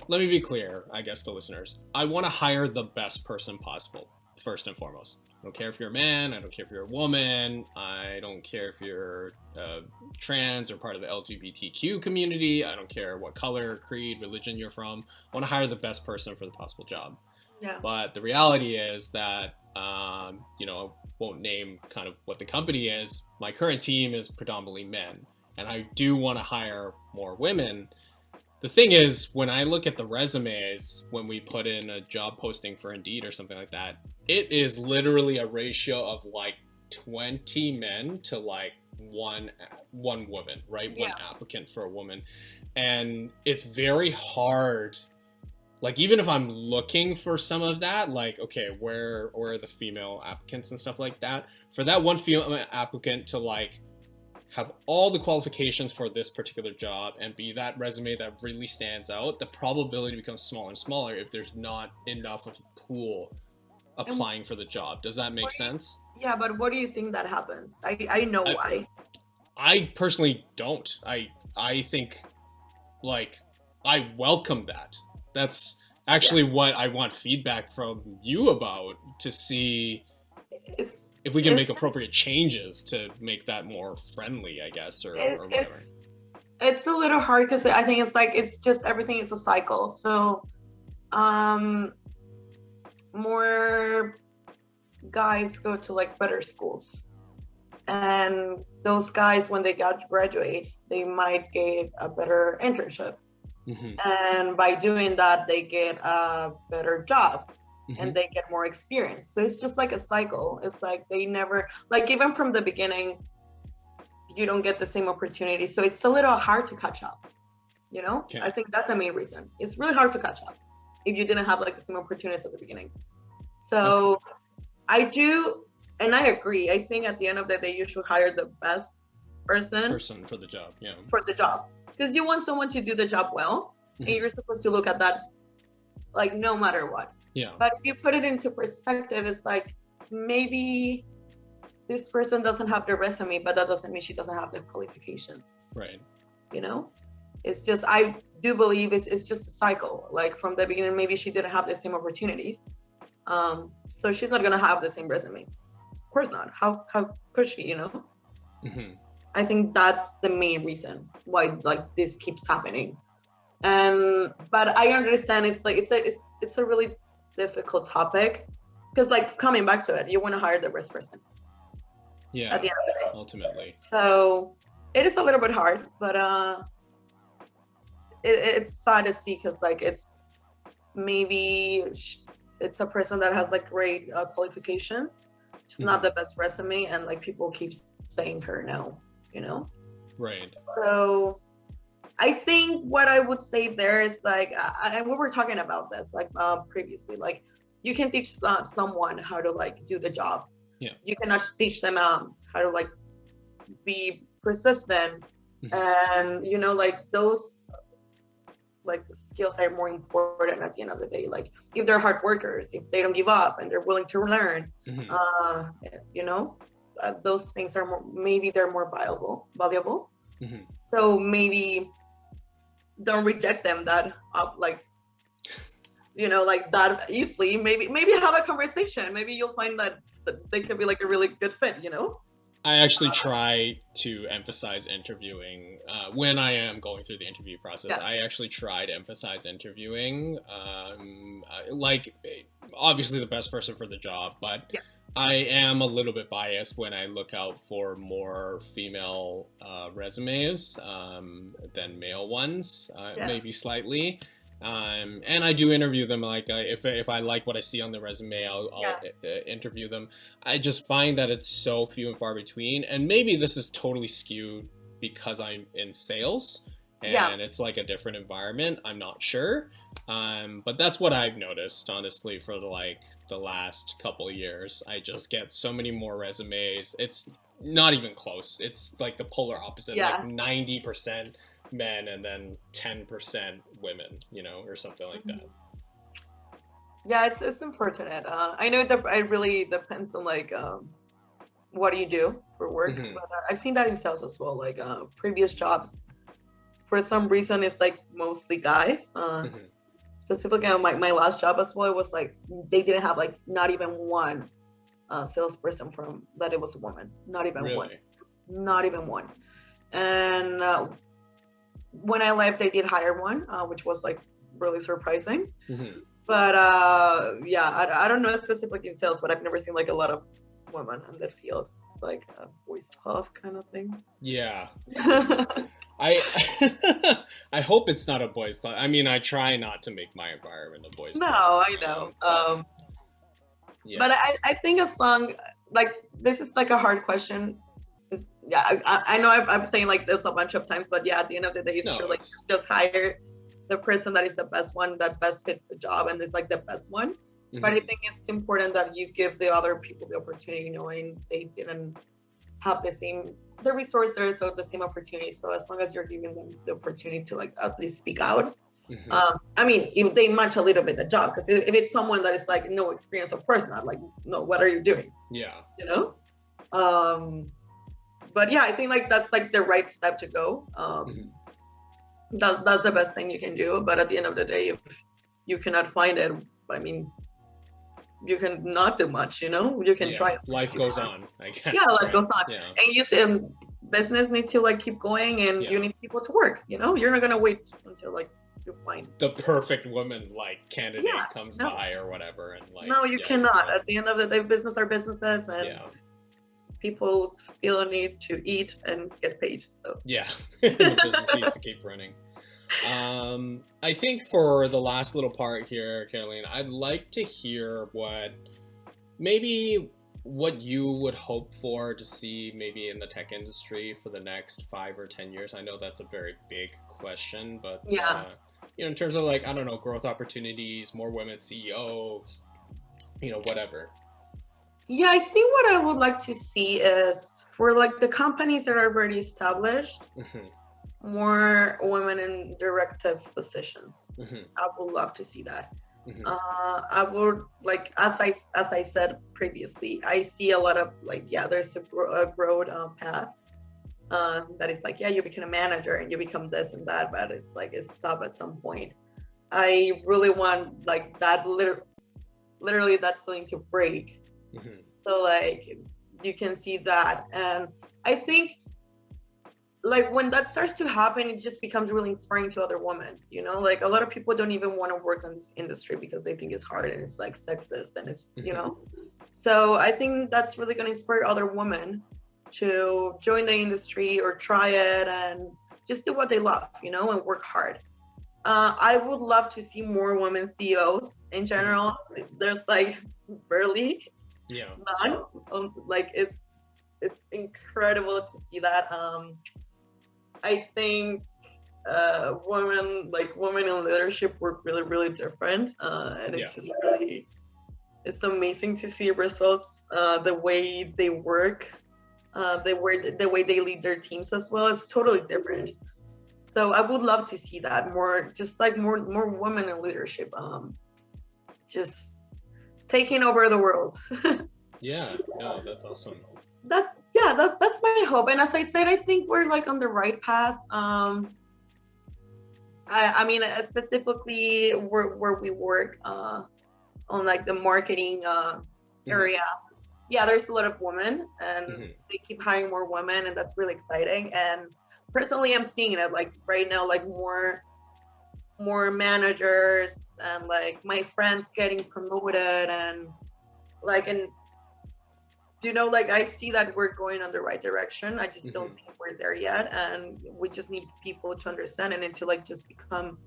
let me be clear, I guess, to listeners. I want to hire the best person possible, first and foremost. I don't care if you're a man, I don't care if you're a woman, I don't care if you're uh, trans or part of the LGBTQ community, I don't care what color, creed, religion you're from. I want to hire the best person for the possible job. yeah. But the reality is that, um, you know, I won't name kind of what the company is. My current team is predominantly men, and I do want to hire more women. The thing is, when I look at the resumes, when we put in a job posting for Indeed or something like that, it is literally a ratio of like 20 men to like one one woman, right? One Yeah. applicant for a woman. And it's very hard like even if I'm looking for some of that, like okay, where where are the female applicants and stuff like that? For that one female applicant to like have all the qualifications for this particular job and be that resume that really stands out, the probability becomes smaller and smaller if there's not enough of a pool applying for the job. Does that make do you- sense? Yeah, but what do you think that happens? I I know I- why. I personally don't. I I think like I welcome that. That's actually what I want feedback from you about to see It's if we can It's make appropriate changes to make that more friendly, I guess, or, it's or whatever. it's, it's a little hard because I think it's like it's just everything is a cycle. So, um, more guys go to like better schools, and those guys when they got graduate, they might get a better internship, Mhm, and by doing that, they get a better job mhm. and they get more experience. So it's just like a cycle. It's like they never like even from the beginning, you don't get the same opportunity. So it's a little hard to catch up. You know? Okay. I think that's the main reason. It's really hard to catch up if you didn't have like the same opportunities at the beginning. So I do and I agree. I think at the end of the day you should hire the best person person for the job. Yeah. for the job. Because you want someone to do the job well and Mhm. you're supposed to look at that like no matter what. Yeah. But if you put it into perspective, it's like maybe this person doesn't have the resume, but that doesn't mean she doesn't have the qualifications. Right. You know, it's just I do believe it's it's just a cycle. Like from the beginning, maybe she didn't have the same opportunities, um, so she's not gonna have the same resume. Of course not. How how could she? You know. hmm I think that's the main reason why like this keeps happening. And but I understand it's like it's a it's it's a really difficult topic because like coming back to it, you want to hire the best person Yeah. at the end of the day. Ultimately. So it is a little bit hard, but uh, it, it's sad to see because like it's maybe it's a person that has like great uh, qualifications, just not the best resume, and like people keep saying her no, you know. Right. So I think what I would say there is like, I, and we were talking about this like uh, previously, like you can teach uh, someone how to like do the job. Yeah. You cannot teach them um, how to like be persistent Mhm. and you know like those like skills are more important at the end of the day like if they're hard workers if they don't give up and they're willing to learn Mhm. uh you know uh, those things are more maybe they're more valuable valuable Mhm. so maybe don't reject them that up like you know like that easily maybe maybe have a conversation maybe you'll find that, that they could be like a really good fit you know I actually try to emphasize interviewing uh, when I am going through the interview process. Yeah. I actually try to emphasize interviewing. Um, like, obviously, the best person for the job, but Yeah. I am a little bit biased when I look out for more female uh, resumes um, than male ones, uh, Yeah. maybe slightly. Um, and I do interview them. Like, uh, if if I like what I see on the resume, I'll, I'll Yeah. uh, interview them. I just find that it's so few and far between. And maybe this is totally skewed because I'm in sales and Yeah. it's like a different environment. I'm not sure. Um, but that's what I've noticed, honestly, for the like the last couple of years. I just get so many more resumes. It's not even close. It's like the polar opposite. Yeah. Like ninety percent men and then ten percent women, you know, or something like that. yeah it's it's unfortunate uh i know that it really depends on like um what do you do for work Mhm. but uh, i've seen that in sales as well like uh previous jobs for some reason it's like mostly guys uh Mhm. specifically on my, my last job as well it was like they didn't have like not even one uh salesperson from that it was a woman not even one not even one and uh, when i left they did hire one uh, which was like really surprising Mhm. but uh yeah I, I don't know specifically in sales but i've never seen like a lot of women in that field it's like a boys club kind of thing Yeah. I I hope it's not a boys' club. I mean, I try not to make my environment a boys' no club. No, I know but, um yeah. but I, I think as long like this is like a hard question It's- yeah I- I, know I'm, I'm saying like this a bunch of times but yeah at the end of the day it's No, true like it's- just hire the person that is the best one that best fits the job and is like the best one but I Mhm. think it's important that you give the other people the opportunity, knowing they didn't have the same the resources or the same opportunities. So as long as you're giving them the opportunity to like at least speak out, Mhm. um, I mean, if they match a little bit the job, because if, it's someone that is like no experience, of course not. Like, no, what are you doing? yeah. You know. Um, but yeah, I think like that's like the right step to go. Um, Mhm. that, that's the best thing you can do. But at the end of the day, if you cannot find it i mean you can not do much you know you can Yeah, try Life goes on, I guess. yeah life right? goes on Yeah. and you see um, business needs to like keep going and Yeah. you need people to work you know you're not gonna wait until like you find The perfect woman like candidate Yeah, comes no. by or whatever, and like no you cannot at the end of the day business are businesses and people still need to eat and get paid so yeah. the business needs to keep running. Um, I think for the last little part here, Caroline, I'd like to hear what maybe what you would hope for to see maybe in the tech industry for the next five or ten years. I know that's a very big question, but Yeah. uh, you know, in terms of like I don't know, growth opportunities, more women CEOs, you know, whatever. Yeah, I think what I would like to see is for like the companies that are already established, Mhm, more women in directive positions. mhm, I would love to see that. mhm. Uh, I would like as I as I said previously, I see a lot of like yeah, there's a, a broad uh, path uh, that is like yeah, you become a manager and you become this and that, but it's like it's stop at some point. I really want like that liter- literally that's something to break Mhm. so like you can see that and i think like when that starts to happen it just becomes really inspiring to other women you know like a lot of people don't even want to work on this industry because they think it's hard and it's like sexist and it's you Mhm. know so i think that's really going to inspire other women to join the industry or try it and just do what they love you know and work hard uh, i would love to see more women ceos in general there's like barely Yeah. none. Um, like it's it's incredible to see that. Um, I think uh, women like women in leadership work really really different, uh, and it's Yeah. just really it's amazing to see results. Uh, the way they work, uh, the way the way they lead their teams as well. It's totally different. So I would love to see that more, just like more more women in leadership. Um, just taking over the world. Yeah. No, that's awesome. that's yeah that's that's my hope and as i said i think we're like on the right path um i i mean uh, specifically where, where we work uh on like the marketing uh Mhm. area yeah there's a lot of women and Mhm. they keep hiring more women and that's really exciting and personally i'm seeing it like right now like more more managers and like my friends getting promoted and like and you know like i see that we're going on the right direction. I just don't think we're there yet and we just need people to understand it and to like just become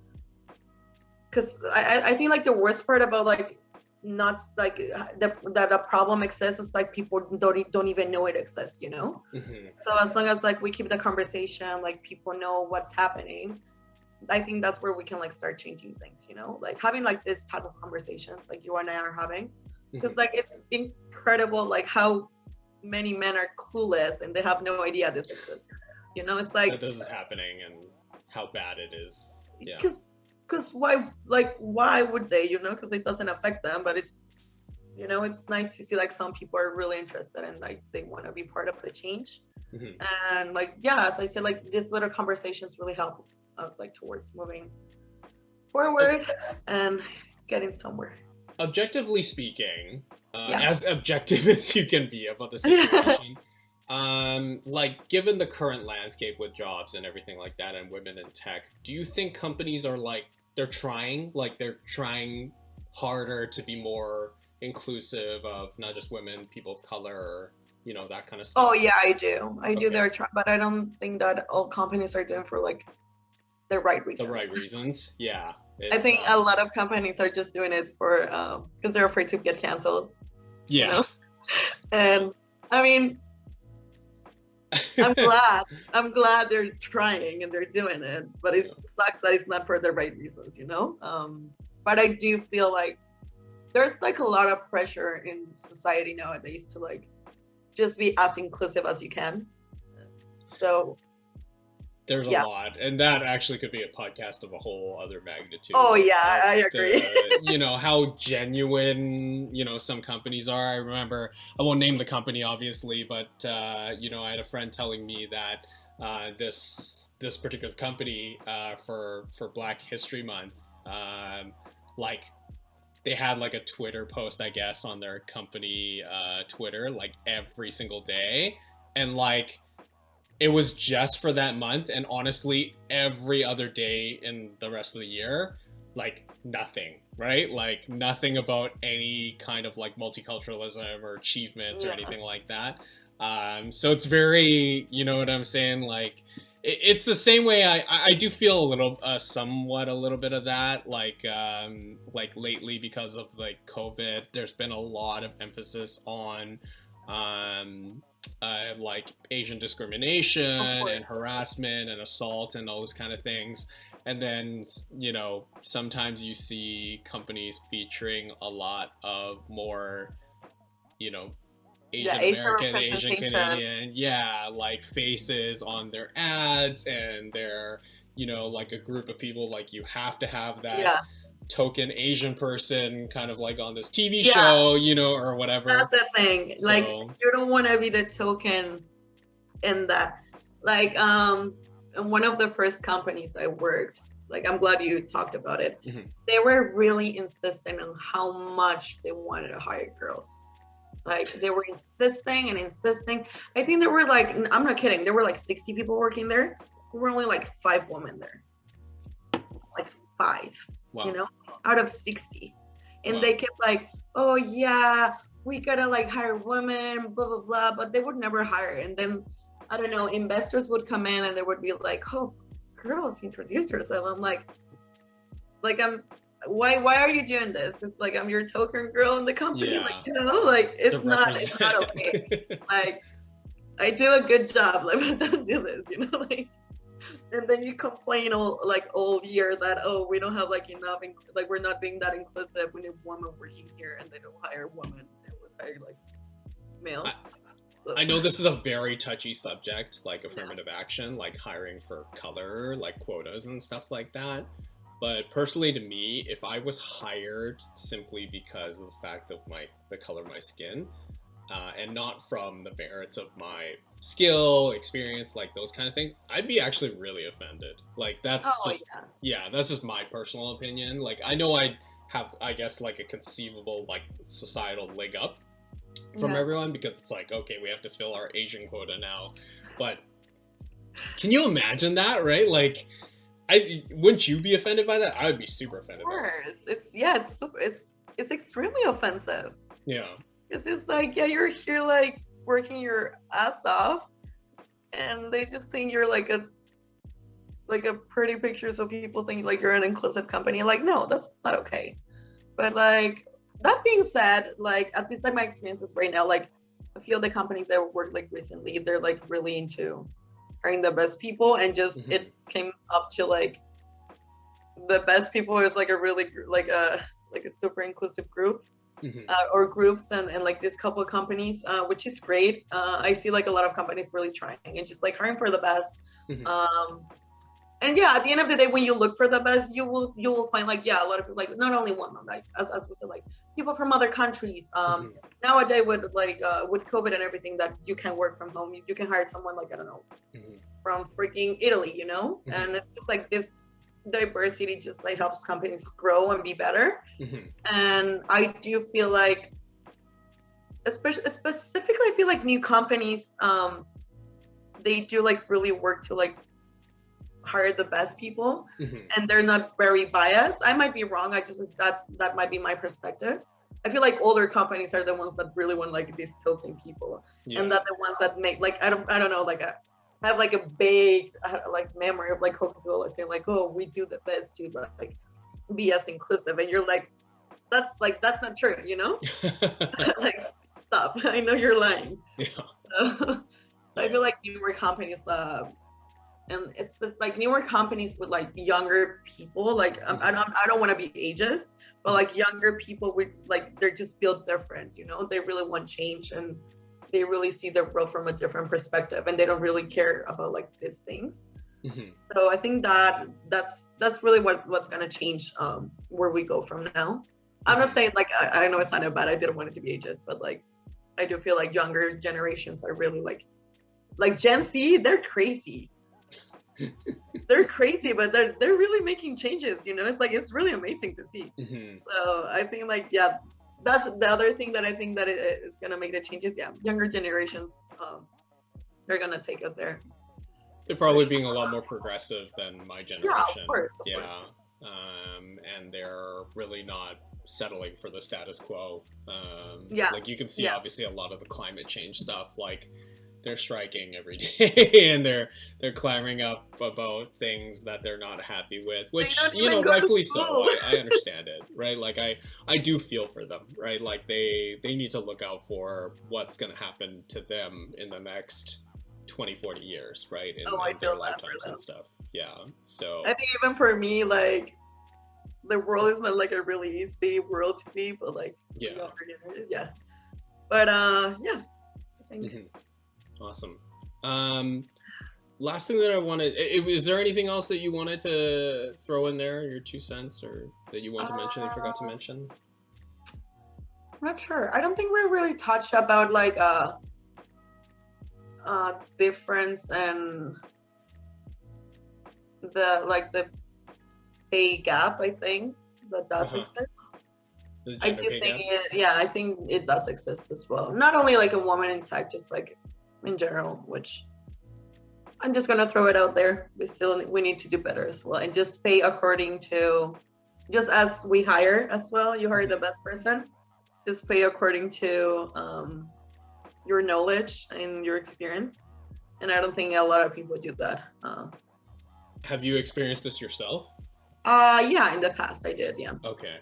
because I, I- I think like the worst part about like not like the, that a problem exists is like people don't don't even know it exists you know? Mhm. so as long as like we keep the conversation like people know what's happening i think that's where we can like start changing things you know? Like having like this type of conversations like you and i are having because like it's incredible like how many men are clueless and they have no idea this exists you know it's like that this is happening and how bad it is. Yeah. because because why like why would they you know because it doesn't affect them but it's you know it's nice to see like some people are really interested and like they want to be part of the change Mhm. and like yeah as i said like these little conversations really help us like towards moving forward and getting somewhere Objectively speaking, uh, Yeah. as objective as you can be about the situation, um, like given the current landscape with jobs and everything like that, and women in tech, do you think companies are like they're trying, like they're trying harder to be more inclusive of not just women, people of color, you know that kind of stuff? oh yeah i do i do Okay. their try but i don't think that all companies are doing for like the right reasons. the right reasons. Yeah. I think uh, a lot of companies are just doing it for because they're afraid to get canceled yeah. know? and i mean i'm glad i'm glad they're trying and they're doing it but it sucks that it's not for the right reasons you know um but i do feel like there's like a lot of pressure in society nowadays to like just be as inclusive as you can so There's a lot, and that actually could be a podcast of a whole other magnitude. Oh, yeah, I agree. the- you know how genuine you know some companies are. I remember I won't name the company obviously, but uh, you know I had a friend telling me that uh, this this particular company uh, for for Black History Month. Um, like they had like a Twitter post, I guess, on their company uh, Twitter like every single day, and like it was just for that month. And honestly, every other day in the rest of the year, like nothing, right? Like nothing about any kind of like multiculturalism or achievements yeah. or anything like that. Um, so it's very, you know what I'm saying, like it's the same way I, I do feel a little uh, somewhat a little bit of that like um like lately because of like covid there's been a lot of emphasis on um uh, like asian discrimination and harassment and assault and all those kind of things. And then you know sometimes you see companies featuring a lot of more you know Asian yeah, American, Asian Canadian, yeah, like faces on their ads and they're, you know, like a group of people like you have to have that yeah. Token Asian person kind of like on this TV yeah. show, you know, or whatever. That's the thing. So, like you don't want to be the token in that. Like um in one of the first companies I worked, like I'm glad you talked about it. Mm-hmm. They were really insistent on how much they wanted to hire girls. Like they were insisting and insisting. I think there were like, I'm not kidding, there were like 60 people working there. There were only like five women there. Like five, wow. you know, out of 60. And wow. they kept like, oh yeah, we gotta like hire women, blah, blah, blah. But they would never hire. And then, I don't know, investors would come in and they would be like, oh, girls, introduce yourself. I'm like, like I'm why why are you doing this? It's like I'm your token girl in the company. Yeah. Like, you know, like it's not it's not okay. like I do a good job, like but don't do this, you know, like and then you complain all like all year that oh we don't have like enough like we're not being that inclusive. We need women working here and they don't hire women they always hire like males. I, I know this is a very touchy subject like affirmative yeah. action like hiring for color like quotas and stuff like that. But personally, to me, if I was hired simply because of the fact of my the color of my skin, uh, and not from the merits of my skill, experience, like those kind of things, I'd be actually really offended. Like that's oh, just yeah. yeah, that's just my personal opinion. Like I know I have, I guess, like a conceivable like societal leg up from yeah. everyone because it's like okay, we have to fill our Asian quota now, but can you imagine that, right? Like I wouldn't you be offended by that? I would be super offended. Of course, it's yeah, it's it's it's extremely offensive. Yeah, it's like yeah, you're here like working your ass off, and they just think you're like a like a pretty picture, so people think like you're an inclusive company. Like no, that's not okay. But like that being said, like at least like my experiences right now, like a few of the companies that worked like recently, they're like really into hiring the best people and just mm-hmm. it came up to like the best people is like a really like a like a super inclusive group mm-hmm. uh, or groups and, and like this couple of companies uh, which is great uh, i see like a lot of companies really trying and just like hiring for the best mm-hmm. um, and yeah at the end of the day when you look for the best you will you will find like yeah a lot of people like not only women like as, as we said like people from other countries um mm-hmm. nowadays with like uh with covid and everything that you can work from home you, you can hire someone like i don't know mm-hmm. from freaking italy you know mm-hmm. and it's just like this diversity just like helps companies grow and be better mm-hmm. and i do feel like especially specifically i feel like new companies um they do like really work to like hire the best people mm-hmm. and they're not very biased i might be wrong i just that's that might be my perspective i feel like older companies are the ones that really want like these token people yeah. and that the ones that make like i don't i don't know like a I have like a big like memory of like coca-cola saying like oh we do the best to like be as inclusive and you're like that's like that's not true you know? Like stop. I know you're lying. Yeah. so, i feel like newer companies uh, and it's just like newer companies with like younger people like um, i don't i don't want to be ageist but like younger people would like they're just feel different you know? They really want change and they really see their world from a different perspective and they don't really care about like these things mm-hmm. so i think that that's that's really what what's going to change um where we go from now i'm not saying like I, I know it's not bad i didn't want it to be ageist but like i do feel like younger generations are really like like gen z they're crazy they're crazy, but they're they're really making changes. You know, it's like it's really amazing to see. Mhm. So I think like yeah, that's the other thing that I think that it is gonna make the changes. Yeah, younger generations, um, they're gonna take us there. They're probably being a lot more progressive than my generation. course, of yeah. course. Um, and they're really not settling for the status quo. Um, Yeah, Like you can see, yeah. obviously, a lot of the climate change stuff. Like they're striking every day, and they're they're clamoring up about things that they're not happy with. Which you know, even go to rightfully so. I, I understand it, right? Like I I do feel for them, right? Like they they need to look out for what's going to happen to them in the next 20, 40 years, right? In, Oh, I in their feel lifetimes and stuff. Yeah. So I think even for me, like the world is not like a really easy world to be, but like yeah. yeah. But uh, yeah, I think Mhm. Awesome. Um, last thing that I wanted, is there anything else that you wanted to throw in there, your two cents, or that you want to mention that you forgot to Uh, mention? I'm not sure. I don't think we really touched about like uh uh difference and the like the pay gap. I think that does Uh-huh. exist. I do think gap? it. Yeah, I think it does exist as well. Not only like a woman in tech, just like in general. Which I'm just gonna throw it out there. We still we need to do better as well, and just pay according to, just as we hire as well. You hire the best person. Just pay according to um, your knowledge and your experience. And I don't think a lot of people do that. Uh, Have you experienced this yourself? uh yeah, in the past I did. Yeah. Okay.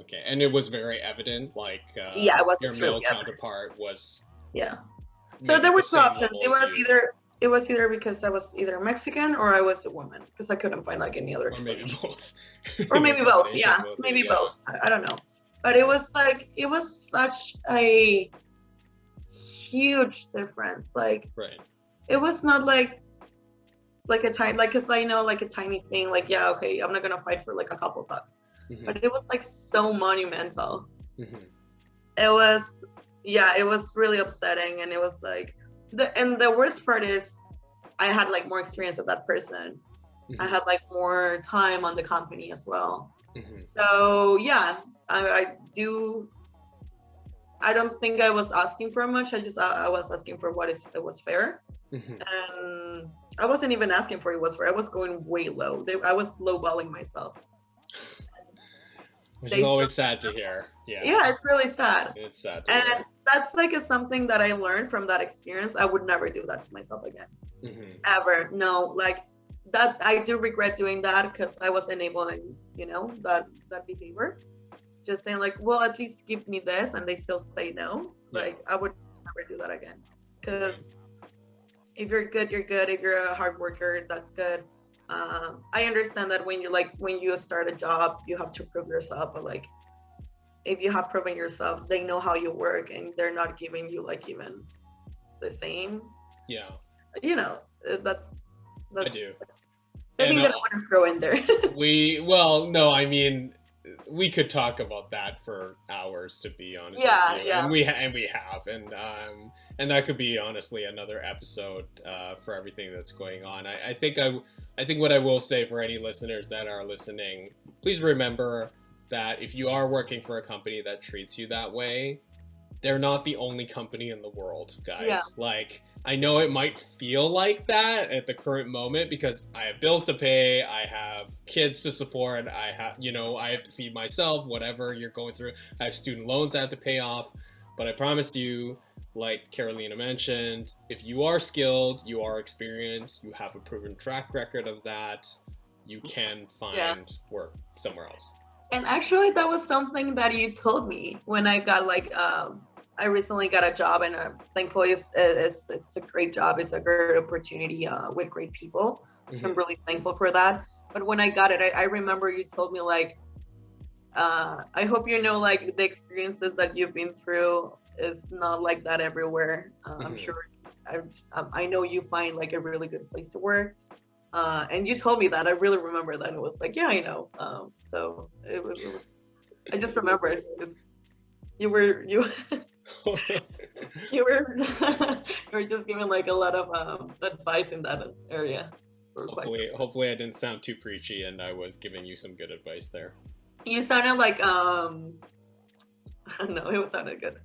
Okay, and it was very evident, like uh, Yeah, it was your male evident. counterpart was. Yeah. So there the was two same options. It was either it was either because I was either Mexican or I was a woman because I couldn't find like any other or maybe both, Or maybe both. Yeah, both, maybe yeah. both. I, I don't know. But it was like it was such a huge difference. Like Right. it was not like like a tiny like because I know like a tiny thing. Like yeah, okay, I'm not gonna fight for like a couple bucks. Mhm, But it was like so monumental. mhm. it was yeah it was really upsetting and it was like the and the worst part is i had like more experience of that person i Mhm. had like more time on the company as well Mhm. so yeah i, I do i don't think i was asking for much i just i, I was asking for what is it was fair Mhm. and i wasn't even asking for it was fair i was going way low they, i was lowballing myself Which They is always sad to hear. Yeah. yeah it's really sad. It's sad hear. and that's like a, something that i learned from that experience. I would never do that to myself again. Mhm. ever. No like that i do regret doing that because i was enabling you know that that behavior. Just saying like well at least give me this and they still say no. Yeah. like i would never do that again. Because if you're good you're good. If you're a hard worker that's good. Um, i understand that when you like when you start a job you have to prove yourself but like if you have proven yourself they know how you work and they're not giving you like even the same Yeah, you know uh, that's I do. thing And, that I uh, want to throw in there. we well, no, I mean, we could talk about that for hours, to be honest. Yeah, yeah. And we ha- and we have, and um, and that could be honestly another episode uh, for everything that's going on. I, I think I, I think what I will say for any listeners that are listening, please remember that if you are working for a company that treats you that way, they're not the only company in the world, guys. Yeah. Like, I know it might feel like that at the current moment because I have bills to pay, I have kids to support, I have, you know, I have to feed myself, whatever you're going through. I have student loans I have to pay off. But I promise you, like Carolina mentioned, if you are skilled, you are experienced, you have a proven track record of that, you can find Yeah. work somewhere else. And actually, that was something that you told me when I got like um, I recently got a job, and uh, thankfully, it's, it's it's a great job. It's a great opportunity uh, with great people. So I'm Mhm. really thankful for that. But when I got it, I, I remember you told me like, uh, I hope you know like the experiences that you've been through is not like that everywhere. Uh, I'm Mhm. sure. I, um, I know you find like a really good place to work. Uh, and you told me that. I really remember that. It was like, yeah, I know. Um, so it was, it was. I just remembered because you were you you were you were just giving like a lot of um, advice in that area. hopefully, hopefully I didn't sound too preachy and I was giving you some good advice there. You sounded like um, I don't know, it sounded good.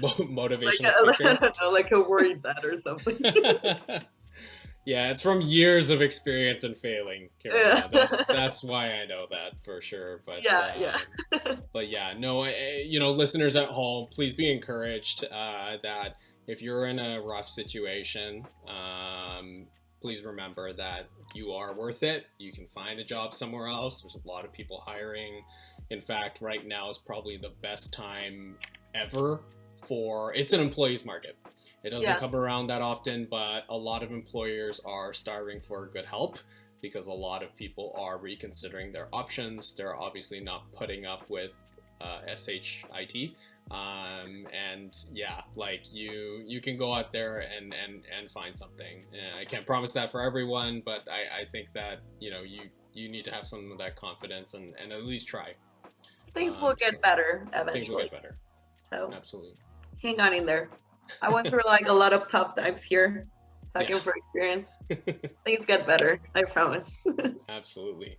Motivational like a, speaker, know, like a worried dad or something. Yeah, it's from years of experience and failing. Yeah. That's that's why I know that for sure. But yeah, um, yeah. but yeah, no, you know, listeners at home, please be encouraged uh, that if you're in a rough situation, um, please remember that you are worth it. You can find a job somewhere else. There's a lot of people hiring. In fact, right now is probably the best time ever for it's an employees market. It doesn't yeah. come around that often, but a lot of employers are starving for good help because a lot of people are reconsidering their options. They're obviously not putting up with uh, SHIT. Um, and yeah, like you, you can go out there and, and, and find something. I can't promise that for everyone, but I, I think that, you know, you, you need to have some of that confidence and, and at least try. Things um, will get so better eventually. Things will get better. So absolutely. Hang on in there. I went through like a lot of tough times here. Talking yeah. for experience. Things get better, I promise. Absolutely.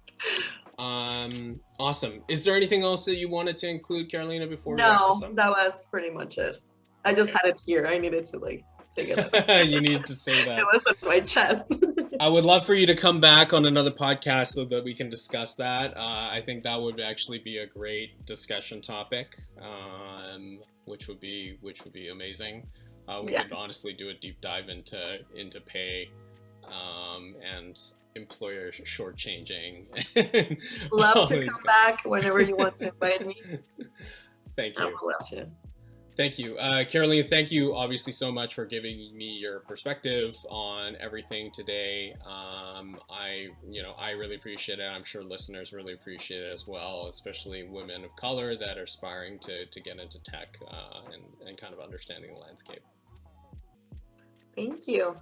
Um, awesome. Is there anything else that you wanted to include, Carolina, before no, that was pretty much it. I just okay. had it here. I needed to like. you need to say that. It was on my chest. I would love for you to come back on another podcast so that we can discuss that. Uh, I think that would actually be a great discussion topic, um, which would be which would be amazing. Uh, we yeah. could honestly do a deep dive into into pay um, and employers shortchanging. Love to come back whenever you want to invite me. Thank you. Thank you. Uh, Caroline, thank you obviously so much for giving me your perspective on everything today. Um, I, you know, I really appreciate it. I'm sure listeners really appreciate it as well, especially women of color that are aspiring to, to get into tech uh, and, and kind of understanding the landscape. Thank you.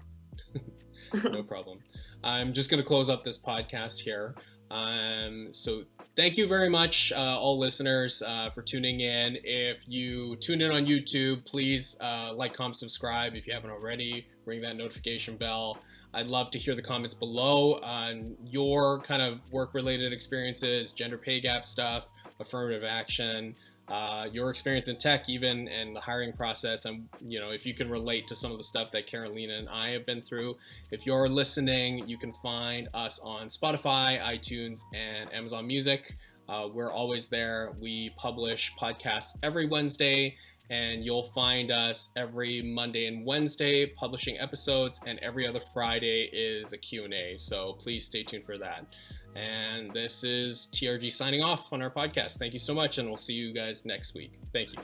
no problem. I'm just going to close up this podcast here. Um, so thank you very much, uh, all listeners, uh, for tuning in. If you tune in on YouTube, please uh, like, comment, subscribe if you haven't already. Ring that notification bell. I'd love to hear the comments below on your kind of work-related experiences, gender pay gap stuff, affirmative action uh, your experience in tech even and the hiring process and you know if you can relate to some of the stuff that Carolina and I have been through if you're listening you can find us on Spotify iTunes and Amazon Music. Uh, we're always there. We publish podcasts every Wednesday and you'll find us every Monday and Wednesday publishing episodes and every other Friday is a Q&A so please stay tuned for that and this is TRG signing off on our podcast. Thank you so much, and we'll see you guys next week. Thank you.